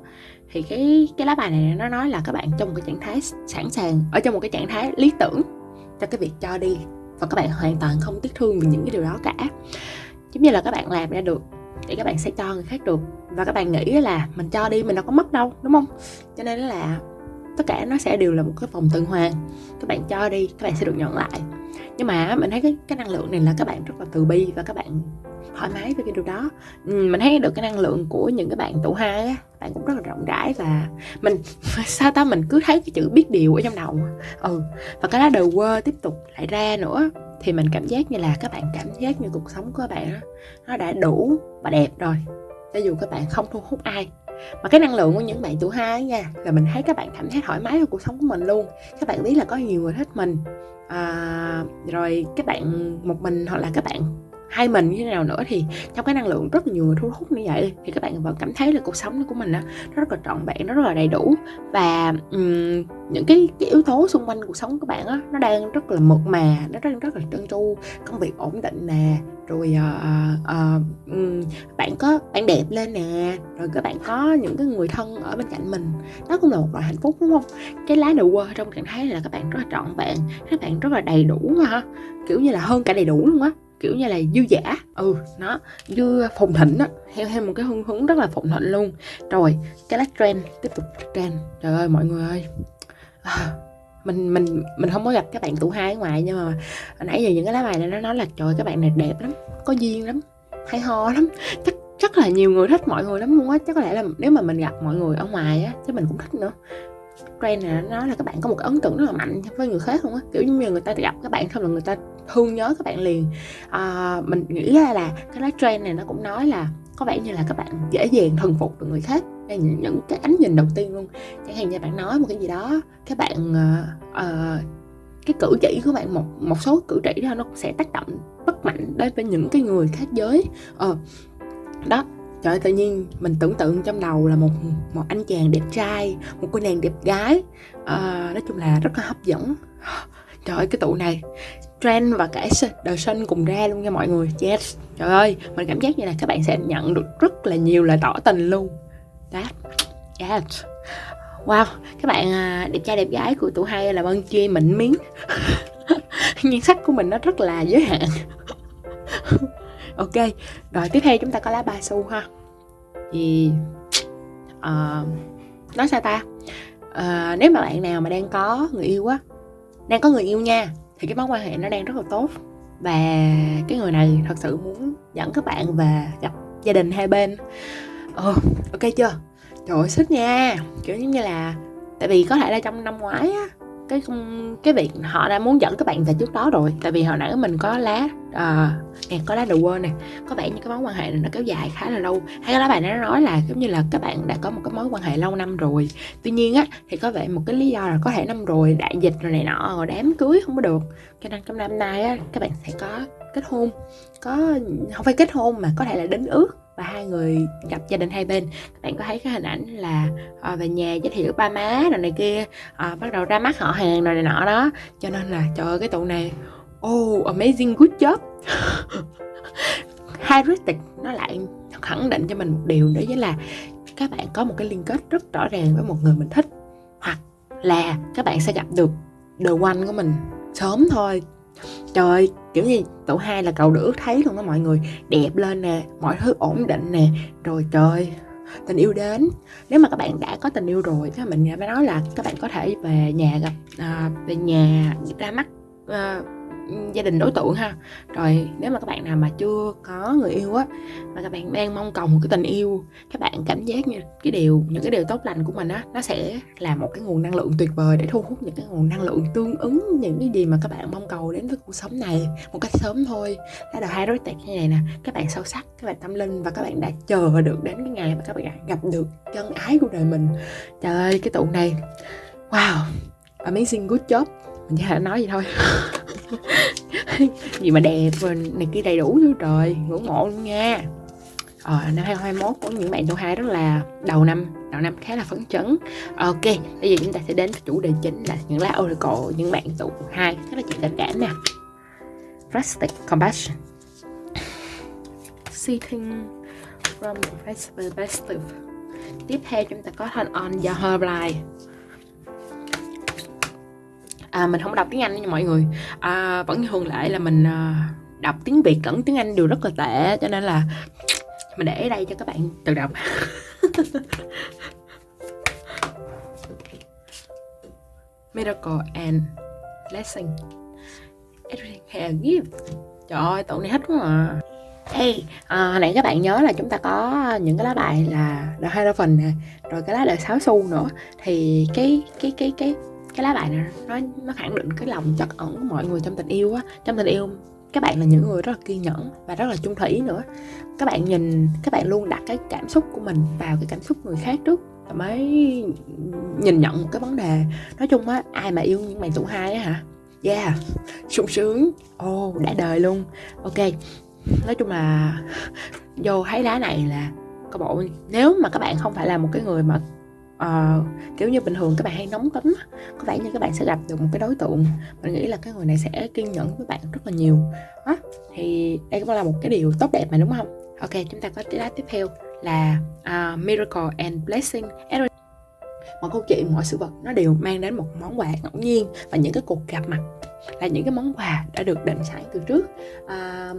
thì cái cái lá bài này nó nói là các bạn trong một cái trạng thái sẵn sàng ở trong một cái trạng thái lý tưởng cho cái việc cho đi và các bạn hoàn toàn không tiếc thương về những cái điều đó cả giống như là các bạn làm ra được thì các bạn sẽ cho người khác được và các bạn nghĩ là mình cho đi mình đâu có mất đâu đúng không cho nên là tất cả nó sẽ đều là một cái vòng tuần hoàn. Các bạn cho đi các bạn sẽ được nhận lại. Nhưng mà mình thấy cái, cái năng lượng này là các bạn rất là từ bi và các bạn thoải mái với cái điều đó. Ừ, mình thấy được cái năng lượng của những cái bạn tụ hai á bạn cũng rất là rộng rãi và mình sao ta mình cứ thấy cái chữ biết điều ở trong đầu. Ừ và cái lá đầu quơ tiếp tục lại ra nữa. Thì mình cảm giác như là các bạn cảm giác như cuộc sống của các bạn đó, nó đã đủ và đẹp rồi. Cho dù các bạn không thu hút ai mà cái năng lượng của những bạn tuổi hai nha là mình thấy các bạn cảm thấy thoải mái với cuộc sống của mình luôn. Các bạn biết là có nhiều người thích mình. À, rồi các bạn một mình hoặc là các bạn hai mình như thế nào nữa thì trong cái năng lượng rất là nhiều người thu hút như vậy thì các bạn vẫn cảm thấy là cuộc sống của mình đó, nó rất là trọn vẹn nó rất là đầy đủ. Và um, những cái, cái yếu tố xung quanh cuộc sống của bạn đó, nó đang rất là mượt mà nó đang rất là trơn tru công việc ổn định nè rồi uh, uh, um, bạn có bạn đẹp lên nè rồi các bạn có những cái người thân ở bên cạnh mình. Đó cũng là một loại hạnh phúc đúng không? Cái lá đầu quơ trong trạng thái là các bạn rất là trọn vẹn các bạn rất là đầy đủ ha kiểu như là hơn cả đầy đủ luôn á kiểu như là dư giả ừ nó dư phồn thịnh á theo theo một cái hương hướng rất là phồn thịnh luôn. Rồi cái lát trend tiếp tục trend. Trời ơi mọi người ơi. À, mình mình mình không có gặp các bạn tụ hai ở ngoài nhưng mà nãy giờ những cái lá bài này nó nói là trời các bạn này đẹp lắm có duyên lắm hay ho lắm. Chắc chắc là nhiều người thích mọi người lắm luôn á. Chắc có lẽ là nếu mà mình gặp mọi người ở ngoài á chứ mình cũng thích nữa. Trend này nó nói là các bạn có một cái ấn tượng rất là mạnh với người khác không á. Kiểu như người ta gặp các bạn không là người ta thương nhớ các bạn liền. À, mình nghĩ ra là cái lá trend này nó cũng nói là có vẻ như là các bạn dễ dàng thần phục được người khác. Đây những, những cái ánh nhìn đầu tiên luôn. Chẳng hạn như bạn nói một cái gì đó các bạn uh, uh, cái cử chỉ của bạn một một số cử chỉ đó nó sẽ tác động bất mạnh đến với những cái người khác giới. Ờ đó trời ơi, tự nhiên mình tưởng tượng trong đầu là một một anh chàng đẹp trai một cô nàng đẹp gái. À, nói chung là rất là hấp dẫn. Trời ơi cái tụ này trend và cả đời sinh cùng ra luôn nha mọi người. Yes. Trời ơi mình cảm giác như là các bạn sẽ nhận được rất là nhiều lời tỏ tình luôn. That yes. Wow các bạn à, đẹp trai đẹp gái của tụ hai là vân chia mịn miếng. Nhan sắc của mình nó rất là giới hạn. Ok rồi tiếp theo chúng ta có lá ba xu ha. Thì uh, nói sao ta? Uh, nếu mà bạn nào mà đang có người yêu á đang có người yêu nha thì cái mối quan hệ nó đang rất là tốt. Và cái người này thật sự muốn dẫn các bạn về gặp gia đình hai bên. Ờ ok chưa? Trời ơi, xích nha. Kiểu giống như là, tại vì có thể là trong năm ngoái á cái cái việc họ đã muốn dẫn các bạn về trước đó rồi. Tại vì hồi nãy mình có lá à, nè có lá đầu quên nè. Có vẻ như cái mối quan hệ này nó kéo dài khá là lâu. Hay các bạn đã nói là giống như là các bạn đã có một cái mối quan hệ lâu năm rồi. Tuy nhiên á thì có vẻ một cái lý do là có thể năm rồi đại dịch rồi này nọ rồi đám cưới không có được. Cho nên trong năm nay á các bạn sẽ có kết hôn. Có không phải kết hôn mà có thể là đính ước và hai người gặp gia đình hai bên. Các bạn có thấy cái hình ảnh là à, về nhà giới thiệu ba má rồi này kia à, bắt đầu ra mắt họ hàng rồi này nọ đó. Cho nên là trời ơi cái tụ này oh amazing good job. Heuristic nó lại khẳng định cho mình một điều đó chính là các bạn có một cái liên kết rất rõ ràng với một người mình thích hoặc là các bạn sẽ gặp được the one của mình sớm thôi trời ơi kiểu như tổ hai là cầu được thấy luôn đó mọi người. Đẹp lên nè mọi thứ ổn định nè. Rồi trời tình yêu đến. Nếu mà các bạn đã có tình yêu rồi thì mình mới nói là các bạn có thể về nhà gặp à, về nhà ra mắt à, gia đình đối tượng ha. Rồi, nếu mà các bạn nào mà chưa có người yêu á, mà các bạn đang mong cầu một cái tình yêu, các bạn cảm giác như cái điều, những cái điều tốt lành của mình á, nó sẽ là một cái nguồn năng lượng tuyệt vời để thu hút những cái nguồn năng lượng tương ứng, những cái gì mà các bạn mong cầu đến với cuộc sống này một cách sớm thôi. Đó là hai đối tượng như này nè, các bạn sâu sắc, các bạn tâm linh và các bạn đã chờ được đến cái ngày mà các bạn gặp được chân ái của đời mình. Trời ơi, cái tụ này, wow, amazing, good job. Mình chỉ thể nói gì thôi. gì mà đẹp này kia đầy đủ chứ trời ngưỡng mộ luôn nha. Ờ, năm 2021 của những bạn tuổi 2 rất là đầu năm đầu năm khá là phấn chấn. Ok bây giờ chúng ta sẽ đến với chủ đề chính là những lá oracle những bạn tuổi 2 rất là chuyện tình cảm nè. Rustic Compassion. Seeking from the perspective Tiếp theo chúng ta có thanh on do Herbalife à, Mình không đọc tiếng Anh nha mọi người. À, Vẫn như thường lệ là mình à, đọc tiếng Việt lẫn tiếng Anh đều rất là tệ Cho nên là mình để ở đây cho các bạn tự đọc. Miracle and Blessing. Everything has a gift Trời ơi, tụi này hết quá à. Hey, à, nãy các bạn nhớ là chúng ta có những cái lá bài là The Hierophant nè Rồi cái lá đời sáu xu nữa. Thì cái cái cái cái cái lá bài này nó nó khẳng định cái lòng chất ẩn của mọi người trong tình yêu á. Trong tình yêu các bạn là những người rất là kiên nhẫn và rất là trung thủy nữa. Các bạn nhìn các bạn luôn đặt cái cảm xúc của mình vào cái cảm xúc người khác trước mới nhìn nhận một cái vấn đề. Nói chung á ai mà yêu những bạn tuổi hai á hả? Yeah sung sướng. Ô oh, đã đời luôn. Ok nói chung là vô thấy lá này là có bộ. Nếu mà các bạn không phải là một cái người mà uh, kiểu như bình thường các bạn hay nóng tính có vẻ như các bạn sẽ gặp được một cái đối tượng mình nghĩ là cái người này sẽ kiên nhẫn với bạn rất là nhiều. Đó thì đây cũng là một cái điều tốt đẹp mà đúng không? Ok chúng ta có lá tiếp theo là uh, miracle and blessing. Mọi câu chuyện mọi sự vật nó đều mang đến một món quà ngẫu nhiên và những cái cuộc gặp mặt là những cái món quà đã được định sẵn từ trước. À,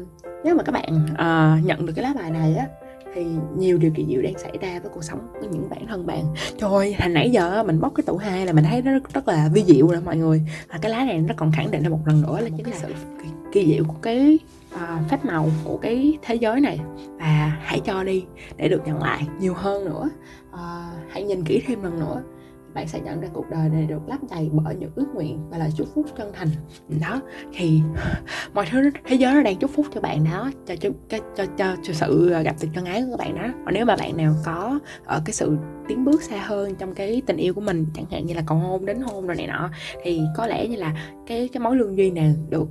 nếu mà các bạn à, nhận được cái lá bài này á thì nhiều điều kỳ diệu đang xảy ra với cuộc sống của những bản thân bạn. Trời ơi nãy giờ mình bóc cái tủ hai là mình thấy nó rất, rất là vi diệu rồi mọi người. Và cái lá này nó còn khẳng định thêm một lần nữa là chính là sự kỳ, kỳ diệu của cái uh, phép màu của cái thế giới này. Và hãy cho đi để được nhận lại nhiều hơn nữa. Uh, hãy nhìn kỹ thêm lần nữa bạn sẽ nhận ra cuộc đời này được lấp đầy bởi những ước nguyện và lời chúc phúc chân thành. Đó thì mọi thứ thế giới nó đang chúc phúc cho bạn đó cho cho cho cho, cho, cho sự ờ, gặp tình chân ái của các bạn đó. Còn nếu mà bạn nào có ở cái sự tiến bước xa hơn trong cái tình yêu của mình chẳng hạn như là cầu hôn đến hôn rồi này nọ thì có lẽ như là cái cái mối lương duyên này được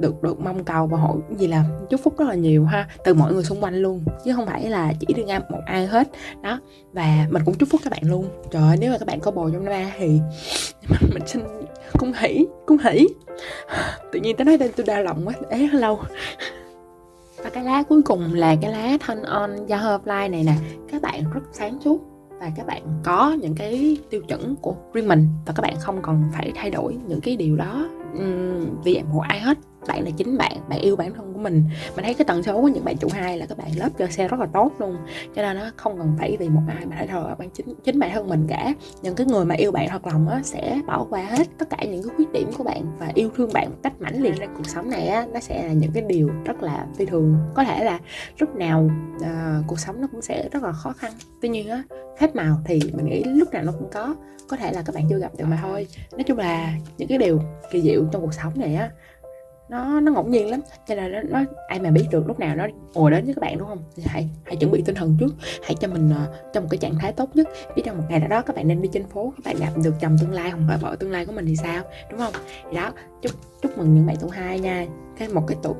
được được mong cầu và hội gì là chúc phúc rất là nhiều ha từ mọi người xung quanh luôn chứ không phải là chỉ riêng một ai hết. Đó và mình cũng chúc phúc các bạn luôn. Trời ơi nếu mà các bạn có bồ trong năm thì mình, mình xin cung hỉ cung hỉ tự nhiên tới nói đây tôi đau lòng quá ế lâu. Và cái lá cuối cùng là cái lá thanh on da này nè. Các bạn rất sáng suốt và các bạn có những cái tiêu chuẩn của riêng mình và các bạn không cần phải thay đổi những cái điều đó vì em một ai hết bạn là chính bạn bạn yêu bản thân của mình. Mình thấy cái tần số của những bạn chủ hai là các bạn lớp cho xe rất là tốt luôn. Cho nên nó không cần phải vì một ai mà phải thờ bạn chính chính bản thân mình cả. Những cái người mà yêu bạn thật lòng á sẽ bỏ qua hết tất cả những cái khuyết điểm của bạn và yêu thương bạn một cách mãnh liệt ra cuộc sống này á nó sẽ là những cái điều rất là phi thường. Có thể là lúc nào uh, cuộc sống nó cũng sẽ rất là khó khăn. Tuy nhiên á phép màu thì mình nghĩ lúc nào nó cũng có. Có thể là các bạn chưa gặp được mà thôi. Nói chung là những cái điều kỳ diệu trong cuộc sống này á nó nó ngẫu nhiên lắm. Cho nên nó, nó ai mà biết được lúc nào nó ùa đến với các bạn đúng không? Thì hãy hãy chuẩn bị tinh thần trước. Hãy cho mình ờ, uh, trong một cái trạng thái tốt nhất. Biết trong một ngày nào đó các bạn nên đi trên phố các bạn gặp được chồng tương lai hoặc là vợ tương lai của mình thì sao? Đúng không? Thì đó chúc chúc mừng những bạn tuổi hai nha. Cái một cái tụ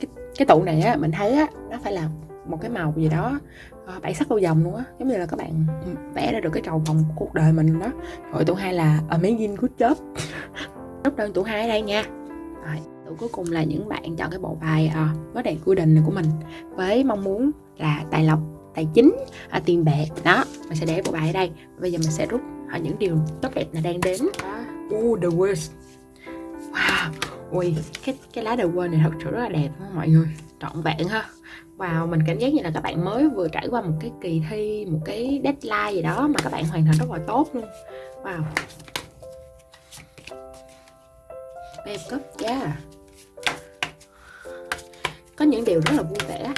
cái, cái tụ này á mình thấy á nó phải là một cái màu gì đó ờ, uh, bảy sắc lâu dòng luôn á. Giống như là các bạn ừ, vẽ ra được cái trầu vòng của cuộc đời mình đó. Rồi tụ hai là amazing good job. Chúc đơn tụ hai ở đây nha. Rồi tụ cuối cùng là những bạn chọn cái bộ bài uh, có đèn quy định của mình với mong muốn là tài lộc tài chính uh, tiền bạc. Đó mình sẽ để bộ bài ở đây. Bây giờ mình sẽ rút uh, những điều tốt đẹp là đang đến. Uh, the worst. Wow ui cái cái lá the world này thật sự rất là đẹp đó, mọi người. Trọn vẹn ha. Wow, mình cảm giác như là các bạn mới vừa trải qua một cái kỳ thi, một cái deadline gì đó mà các bạn hoàn thành rất là tốt luôn. Wow. Em cấp yeah Có những điều rất là vui vẻ.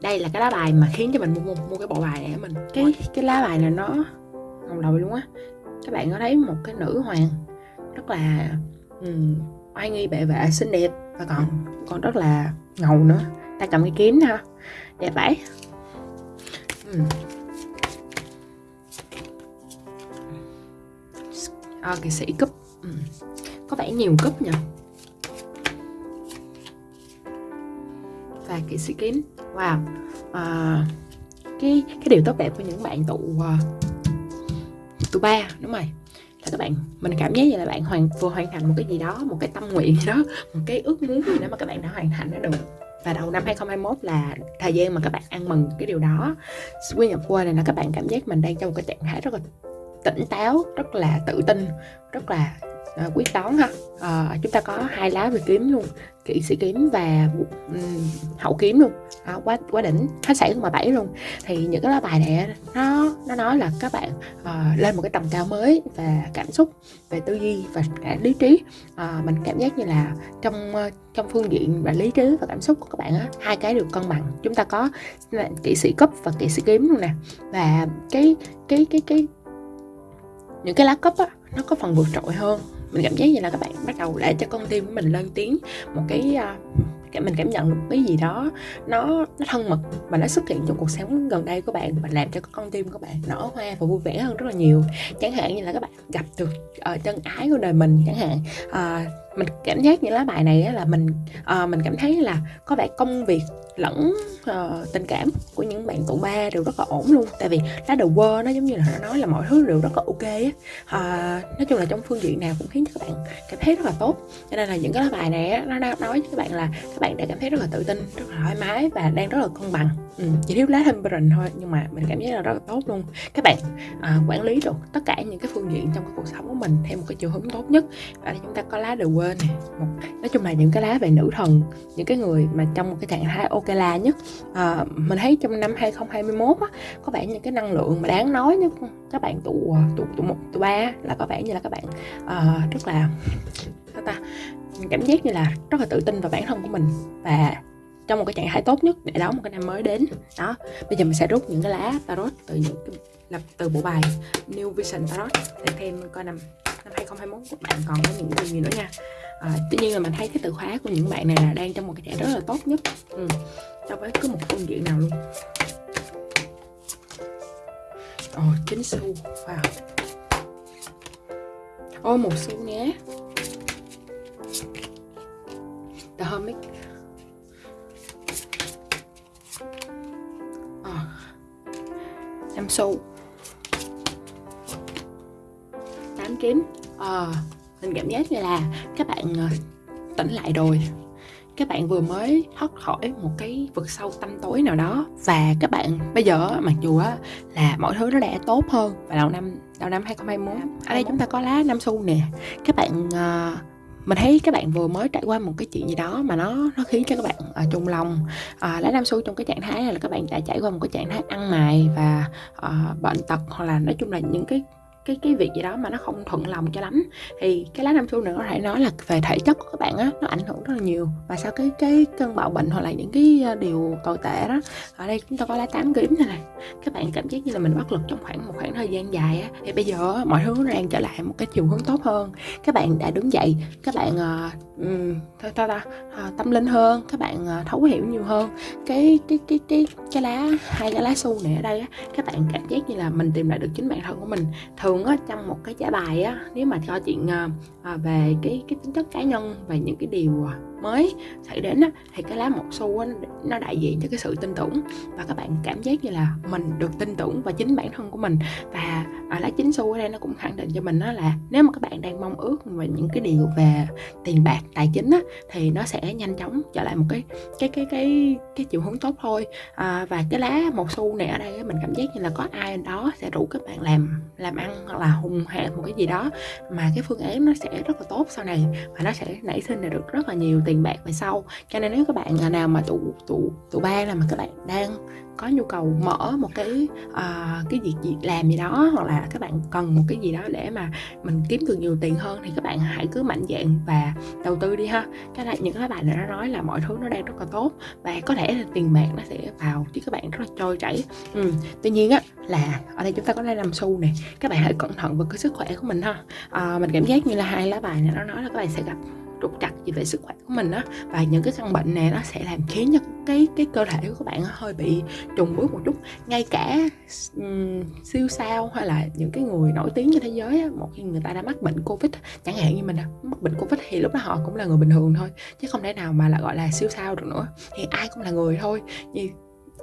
Đây là cái lá bài mà khiến cho mình mua, mua, mua cái bộ bài này mình. Cái cái lá bài này nó ngầu đầu luôn á. Các bạn có thấy một cái nữ hoàng Rất là um, oai nghi bệ vệ xinh đẹp và còn còn rất là ngầu nữa. Ta cầm cái kiếm ha. Đẹp vậy. Uhm. à, kỵ sĩ cúp. Uhm có vẻ nhiều cúp nhỉ? Và kỵ sĩ kiếm wow. À, cái cái điều tốt đẹp của những bạn tụ uh, tụ ba đúng rồi. Là các bạn mình cảm giác như là bạn hoàn vừa hoàn thành một cái gì đó một cái tâm nguyện gì đó một cái ước muốn gì đó mà các bạn đã hoàn thành nó được. Và đầu năm 2021 là thời gian mà các bạn ăn mừng cái điều đó. Quy nhập qua này là các bạn cảm giác mình đang trong một cái trạng thái rất là tỉnh táo rất là tự tin rất là à, quyết toán ha. À, chúng ta có hai lá về kiếm luôn kỵ sĩ kiếm và um, hậu kiếm luôn. À, quá quá đỉnh. Hết sảy mà bảy luôn. Thì những cái lá bài này nó nó nói là các bạn uh, lên một cái tầm cao mới và cảm xúc về tư duy và cả lý trí. Uh, mình cảm giác như là trong uh, trong phương diện và lý trí và cảm xúc của các bạn á hai cái đều cân bằng. Chúng ta có kỵ sĩ cấp và kỵ sĩ kiếm luôn nè. Và cái cái cái cái những cái lá cấp á nó có phần vượt trội hơn mình cảm giác như là các bạn bắt đầu để cho con tim của mình lên tiếng một cái à, cái mình cảm nhận được cái gì đó nó nó thân mật và nó xuất hiện trong cuộc sống gần đây của bạn và làm cho con tim của bạn nở hoa và vui vẻ hơn rất là nhiều. Chẳng hạn như là các bạn gặp được uh, chân ái của đời mình chẳng hạn uh, mình cảm giác những lá bài này là mình uh, mình cảm thấy là có vẻ công việc lẫn uh, tình cảm của những bạn tụ ba đều rất là ổn luôn. Tại vì lá đầu quơ nó giống như là nó nói là mọi thứ đều rất là ok á. Uh, nói chung là trong phương diện nào cũng khiến cho các bạn cảm thấy rất là tốt. Cho nên là những cái lá bài này á, nó nói với các bạn là các bạn đã cảm thấy rất là tự tin rất là thoải mái và đang rất là cân bằng. Ừ, chỉ thiếu lá temperance thôi nhưng mà mình cảm giác là rất là tốt luôn. Các bạn uh, quản lý được tất cả những cái phương diện trong cái cuộc sống của mình theo một cái chiều hướng tốt nhất. Và chúng ta có lá đầu quơ nè. Một nói chung là những cái lá về nữ thần những cái người mà trong một cái trạng thái ok là nhất à, mình thấy trong năm 2021 á, có vẻ những cái năng lượng mà đáng nói nhất các bạn tụ à, tụ tụ một tụ ba là có vẻ như là các bạn uh, rất là sao ta cảm giác như là rất là tự tin vào bản thân của mình. Và trong một cái trạng thái tốt nhất để đón một cái năm mới đến đó. Bây giờ mình sẽ rút những cái lá tarot từ những cái lập từ bộ bài New Vision Tarot để thêm coi năm năm 2021 các bạn còn có những điều gì nữa nha. À, tuy nhiên là mình thấy cái từ khóa của những bạn này là đang trong một cái trạng rất là tốt nhất. Ừ. so với cứ một phương diện nào luôn. Ồ oh, 9 xu wow. Ô oh, một xu nhé. The Hermit. Oh. năm xu. Tám kiếm. À, mình cảm giác như là các bạn ờ, tỉnh lại rồi. Các bạn vừa mới thoát khỏi một cái vực sâu tâm tối nào đó. Và các bạn bây giờ mặc dù á là mọi thứ nó đã tốt hơn và đầu năm đầu năm 2021 ở đây chúng ta có lá năm xu nè. Các bạn uh, mình thấy các bạn vừa mới trải qua một cái chuyện gì đó mà nó nó khiến cho các bạn uh, trung lòng. Uh, lá năm xu trong cái trạng thái là các bạn đã trải qua một cái trạng thái ăn mày và uh, bệnh tật hoặc là nói chung là những cái cái cái việc gì đó mà nó không thuận lòng cho lắm. Thì cái lá nam xu này có thể nói là về thể chất của các bạn á nó ảnh hưởng rất là nhiều. Và sau cái cái cơn bạo bệnh hoặc là những cái ờ, điều tồi tệ đó ở đây chúng ta có lá tám kiếm này này các bạn cảm giác như là mình bất lực trong khoảng một khoảng thời gian dài á. Thì bây giờ mọi thứ nó đang trở lại một cái chiều hướng tốt hơn. Các bạn đã đứng dậy các bạn ờ, uh, thôi ta, ta uh, tâm linh hơn các bạn uh, thấu hiểu nhiều hơn. Cái cái cái cái cái lá hai cái lá xu này ở đây á các bạn cảm giác như là mình tìm lại được chính bản thân của mình. Thường thường á trong một cái trả bài á nếu mà cho chuyện à, về cái cái tính chất cá nhân về những cái điều à, mới xảy đến á, thì cái lá một xu á, nó đại diện cho cái sự tin tưởng. Và các bạn cảm giác như là mình được tin tưởng và chính bản thân của mình. Và à, lá chính xu ở đây nó cũng khẳng định cho mình đó là nếu mà các bạn đang mong ước về những cái điều về tiền bạc tài chính á, thì nó sẽ nhanh chóng trở lại một cái cái cái cái cái chiều hướng tốt thôi. À, và cái lá một xu này ở đây á, mình cảm giác như là có ai đó sẽ rủ các bạn làm làm ăn hoặc là hùng hạ một cái gì đó. Mà cái phương án nó sẽ rất là tốt sau này và nó sẽ nảy sinh được rất là nhiều tiền tiền bạc về sau. Cho nên nếu các bạn à, nào mà tụ tụ tụ ba là mà các bạn đang có nhu cầu mở một cái uh, cái việc gì làm gì đó hoặc là các bạn cần một cái gì đó để mà mình kiếm được nhiều tiền hơn thì các bạn hãy cứ mạnh dạn và đầu tư đi ha. Cái này những cái bạn này nó nói là mọi thứ nó đang rất là tốt và có thể là tiền bạc nó sẽ vào chứ các bạn rất là trôi chảy. Ừ. tuy nhiên á là ở đây chúng ta có đây làm xu này các bạn hãy cẩn thận với cái sức khỏe của mình ha. À, mình cảm giác như là hai lá bài này nó nói là các bạn sẽ gặp trục trặc gì về sức khỏe của mình á. Và những cái căn bệnh này nó sẽ làm khiến cho cái cái cơ thể của các bạn hơi bị trùng bước một chút. Ngay cả um, siêu sao hay là những cái người nổi tiếng trên thế giới á, một khi người ta đã mắc bệnh covid chẳng hạn như mình mắc bệnh covid thì lúc đó họ cũng là người bình thường thôi chứ không thể nào mà là gọi là siêu sao được nữa. Thì ai cũng là người thôi. Như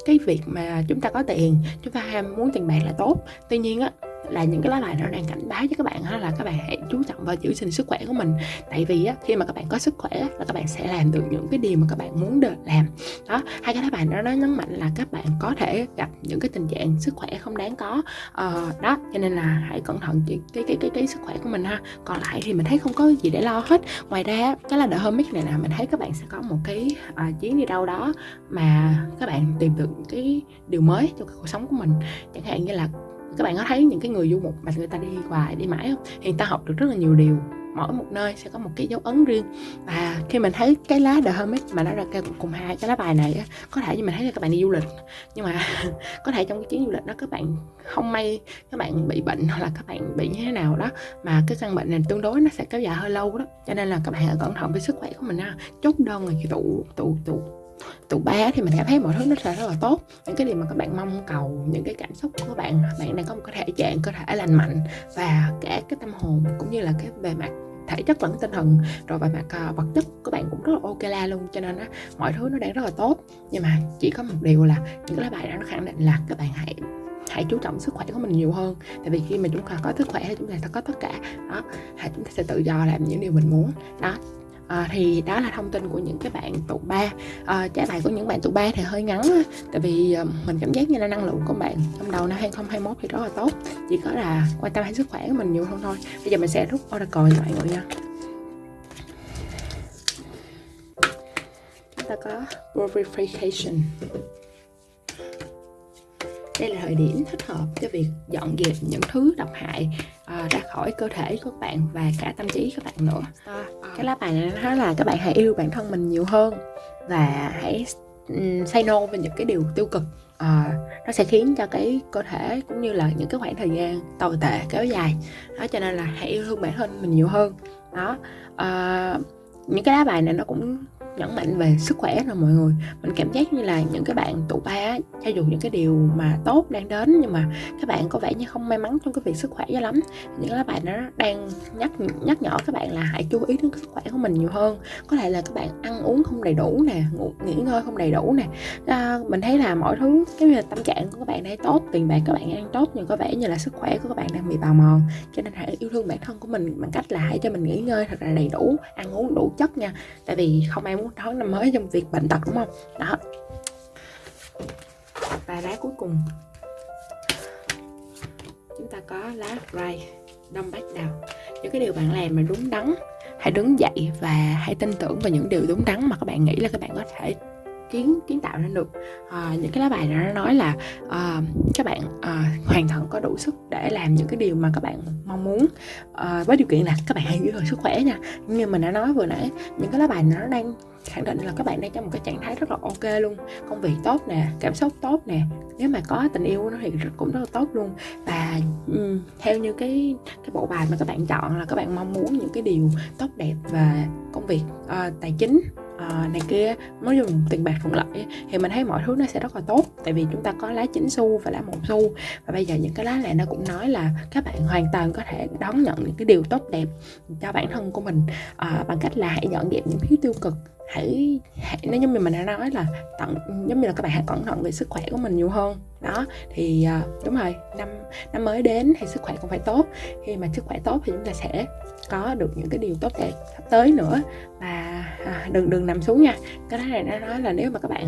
cái việc mà chúng ta có tiền chúng ta ham muốn tiền bạc là tốt. Tuy nhiên á là những cái lá bài nó đang cảnh báo cho các bạn là các bạn hãy chú trọng vào giữ gìn sức khỏe của mình. Tại vì á, khi mà các bạn có sức khỏe là các bạn sẽ làm được những cái điều mà các bạn muốn được làm. Đó hai cái lá bài đó nó nhấn mạnh là các bạn có thể gặp những cái tình trạng sức khỏe không đáng có. Ờ, đó cho nên là hãy cẩn thận cái cái cái cái, cái sức khỏe của mình ha. Còn lại thì mình thấy không có gì để lo hết. Ngoài ra cái là hôm hermit này là mình thấy các bạn sẽ có một cái uh, chuyến đi đâu đó mà các bạn tìm được cái điều mới cho cuộc sống của mình. Chẳng hạn như là các bạn có thấy những cái người du mục mà người ta đi hoài đi mãi không? Thì người ta học được rất là nhiều điều. Mỗi một nơi sẽ có một cái dấu ấn riêng. Và khi mình thấy cái lá The Hermit mà nó ra kêu cùng hai cái lá bài này á, có thể như mình thấy là các bạn đi du lịch. Nhưng mà có thể trong cái chuyến du lịch đó các bạn không may các bạn bị bệnh hoặc là các bạn bị như thế nào đó mà cái căn bệnh này tương đối nó sẽ kéo dài hơi lâu đó. Cho nên là các bạn hãy cẩn thận với sức khỏe của mình ha. Chốt đơn là tụ tụ tụ tụ ba thì mình cảm thấy mọi thứ nó sẽ rất là tốt. Những cái điều mà các bạn mong cầu những cái cảm xúc của các bạn bạn đang có một cái thể trạng cơ thể lành mạnh và cả cái tâm hồn cũng như là cái bề mặt thể chất lẫn tinh thần rồi về mặt uh, vật chất của bạn cũng rất là ok la luôn. Cho nên á mọi thứ nó đang rất là tốt. Nhưng mà chỉ có một điều là những cái lá bài đó nó khẳng định là các bạn hãy hãy chú trọng sức khỏe của mình nhiều hơn. Tại vì khi mà chúng ta có sức khỏe thì chúng ta sẽ có tất cả. Đó chúng ta sẽ tự do làm những điều mình muốn. Đó à, thì đó là thông tin của những cái bạn tụ ba. À, trái bài của những bạn tụ ba thì hơi ngắn tại vì à, mình cảm giác như là năng lượng của bạn trong đầu năm 2021 thì rất là tốt. Chỉ có là quan tâm đến sức khỏe của mình nhiều hơn thôi. Bây giờ mình sẽ rút oracle cho mọi người nha. Chúng ta có purification đây là thời điểm thích hợp cho việc dọn dẹp những thứ độc hại uh, ra khỏi cơ thể của các bạn và cả tâm trí các bạn nữa. Uh, cái lá bài này nói là các bạn hãy yêu bản thân mình nhiều hơn và hãy say no với những cái điều tiêu cực. Uh, nó sẽ khiến cho cái cơ thể cũng như là những cái khoảng thời gian tồi tệ kéo dài. Đó cho nên là hãy yêu thương bản thân mình nhiều hơn. Đó uh, những cái lá bài này nó cũng nhấn mạnh về sức khỏe rồi mọi người. Mình cảm giác như là những cái bạn tụ ba cho dù những cái điều mà tốt đang đến nhưng mà các bạn có vẻ như không may mắn trong cái việc sức khỏe cho lắm. Những cái bạn nó đang nhắc nhắc nhở các bạn là hãy chú ý đến sức khỏe của mình nhiều hơn. Có thể là các bạn ăn uống không đầy đủ nè ngủ, nghỉ ngơi không đầy đủ nè. À, mình thấy là mọi thứ cái là tâm trạng của các bạn đang tốt tiền bạc các bạn ăn tốt nhưng có vẻ như là sức khỏe của các bạn đang bị bào mòn. Cho nên hãy yêu thương bản thân của mình bằng cách là hãy cho mình nghỉ ngơi thật là đầy đủ ăn uống đủ chất nha. Tại vì không ai muốn đón năm mới trong việc bệnh tật, đúng không? Đó. Và lá cuối cùng. Chúng ta có lá ray, đông bát đào. Những cái điều bạn làm mà đúng đắn, hãy đứng dậy và hãy tin tưởng vào những điều đúng đắn mà các bạn nghĩ là các bạn có thể kiến kiến tạo ra được. Uh, những cái lá bài nó nói là uh, các bạn uh, hoàn toàn có đủ sức để làm những cái điều mà các bạn mong muốn. Uh, với điều kiện là các bạn hãy giữ gìn sức khỏe nha. Như mình đã nói vừa nãy những cái lá bài nó đang khẳng định là các bạn đang trong một cái trạng thái rất là ok luôn. Công việc tốt nè cảm xúc tốt nè. Nếu mà có tình yêu nó thì cũng rất là tốt luôn. Và um, theo như cái cái bộ bài mà các bạn chọn là các bạn mong muốn những cái điều tốt đẹp về công việc uh, tài chính uh, này kia nói dùng tiền bạc thuận lợi thì mình thấy mọi thứ nó sẽ rất là tốt. Tại vì chúng ta có lá chín xu và lá một xu và bây giờ những cái lá này nó cũng nói là các bạn hoàn toàn có thể đón nhận những cái điều tốt đẹp cho bản thân của mình. Uh, bằng cách là hãy dọn dẹp những thứ tiêu cực. Hãy hãy nếu như mình đã nói là tận giống như là các bạn hãy cẩn thận về sức khỏe của mình nhiều hơn. Đó thì uh, đúng rồi năm năm mới đến thì sức khỏe cũng phải tốt. Khi mà sức khỏe tốt thì chúng ta sẽ có được những cái điều tốt đẹp sắp tới nữa. Và à, đừng đừng nằm xuống nha. Cái này nó nói là nếu mà các bạn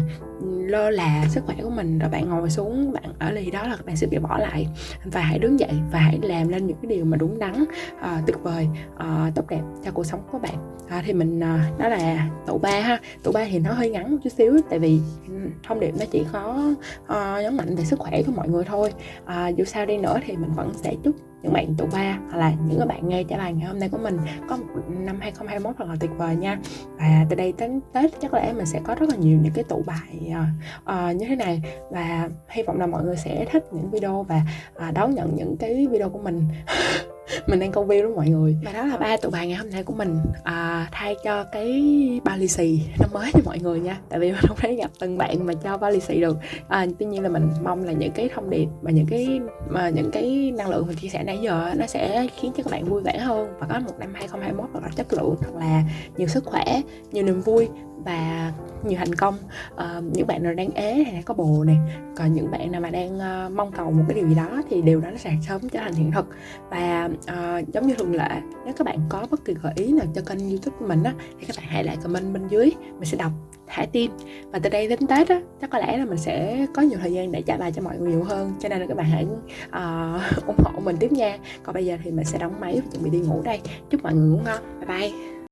lơ là sức khỏe của mình rồi bạn ngồi xuống bạn ở lì đó là các bạn sẽ bị bỏ lại. Và hãy đứng dậy và hãy làm lên những cái điều mà đúng đắn à, tuyệt vời à, tốt đẹp cho cuộc sống của bạn. À, thì mình à, đó là tụ ba ha. Tụ ba thì nó hơi ngắn một chút xíu tại vì thông điệp nó chỉ có à, nhấn mạnh về sức khỏe của mọi người thôi. À, dù sao đi nữa thì mình vẫn sẽ chúc những bạn tụ ba hoặc là những các bạn nghe trả lời ngày hôm nay của mình có một năm 2021 thật là tuyệt vời nha. Và từ đây đến Tết chắc lẽ mình sẽ có rất là nhiều những cái tụ bài uh, à, à, như thế này. Và hy vọng là mọi người sẽ thích những video và uh, đón nhận những cái video của mình. mình đang câu view đó mọi người. Và đó là ba tụ bài ngày hôm nay của mình. À, thay cho cái bao lì xì năm mới cho mọi người nha. Tại vì mình không thể gặp từng bạn mà cho bao lì xì được. À, tuy nhiên là mình mong là những cái thông điệp và những cái mà những cái năng lượng mình chia sẻ nãy giờ nó sẽ khiến cho các bạn vui vẻ hơn và có một năm 2021 thật là chất lượng thật là nhiều sức khỏe nhiều niềm vui và nhiều thành công. Uh, những bạn nào đang ế hay là có bồ này còn những bạn nào mà đang uh, mong cầu một cái điều gì đó thì điều đó nó sẽ sớm trở thành hiện thực. Và à, giống như thường lệ nếu các bạn có bất kỳ gợi ý nào cho kênh youtube của mình á thì các bạn hãy lại comment bên dưới mình sẽ đọc thả tim. Và từ đây đến tết á chắc có lẽ là mình sẽ có nhiều thời gian để trả bài cho mọi người nhiều hơn cho nên là các bạn hãy uh, ủng hộ mình tiếp nha. Còn bây giờ thì mình sẽ đóng máy và chuẩn bị đi ngủ đây. Chúc mọi người ngủ ngon. Bye bye.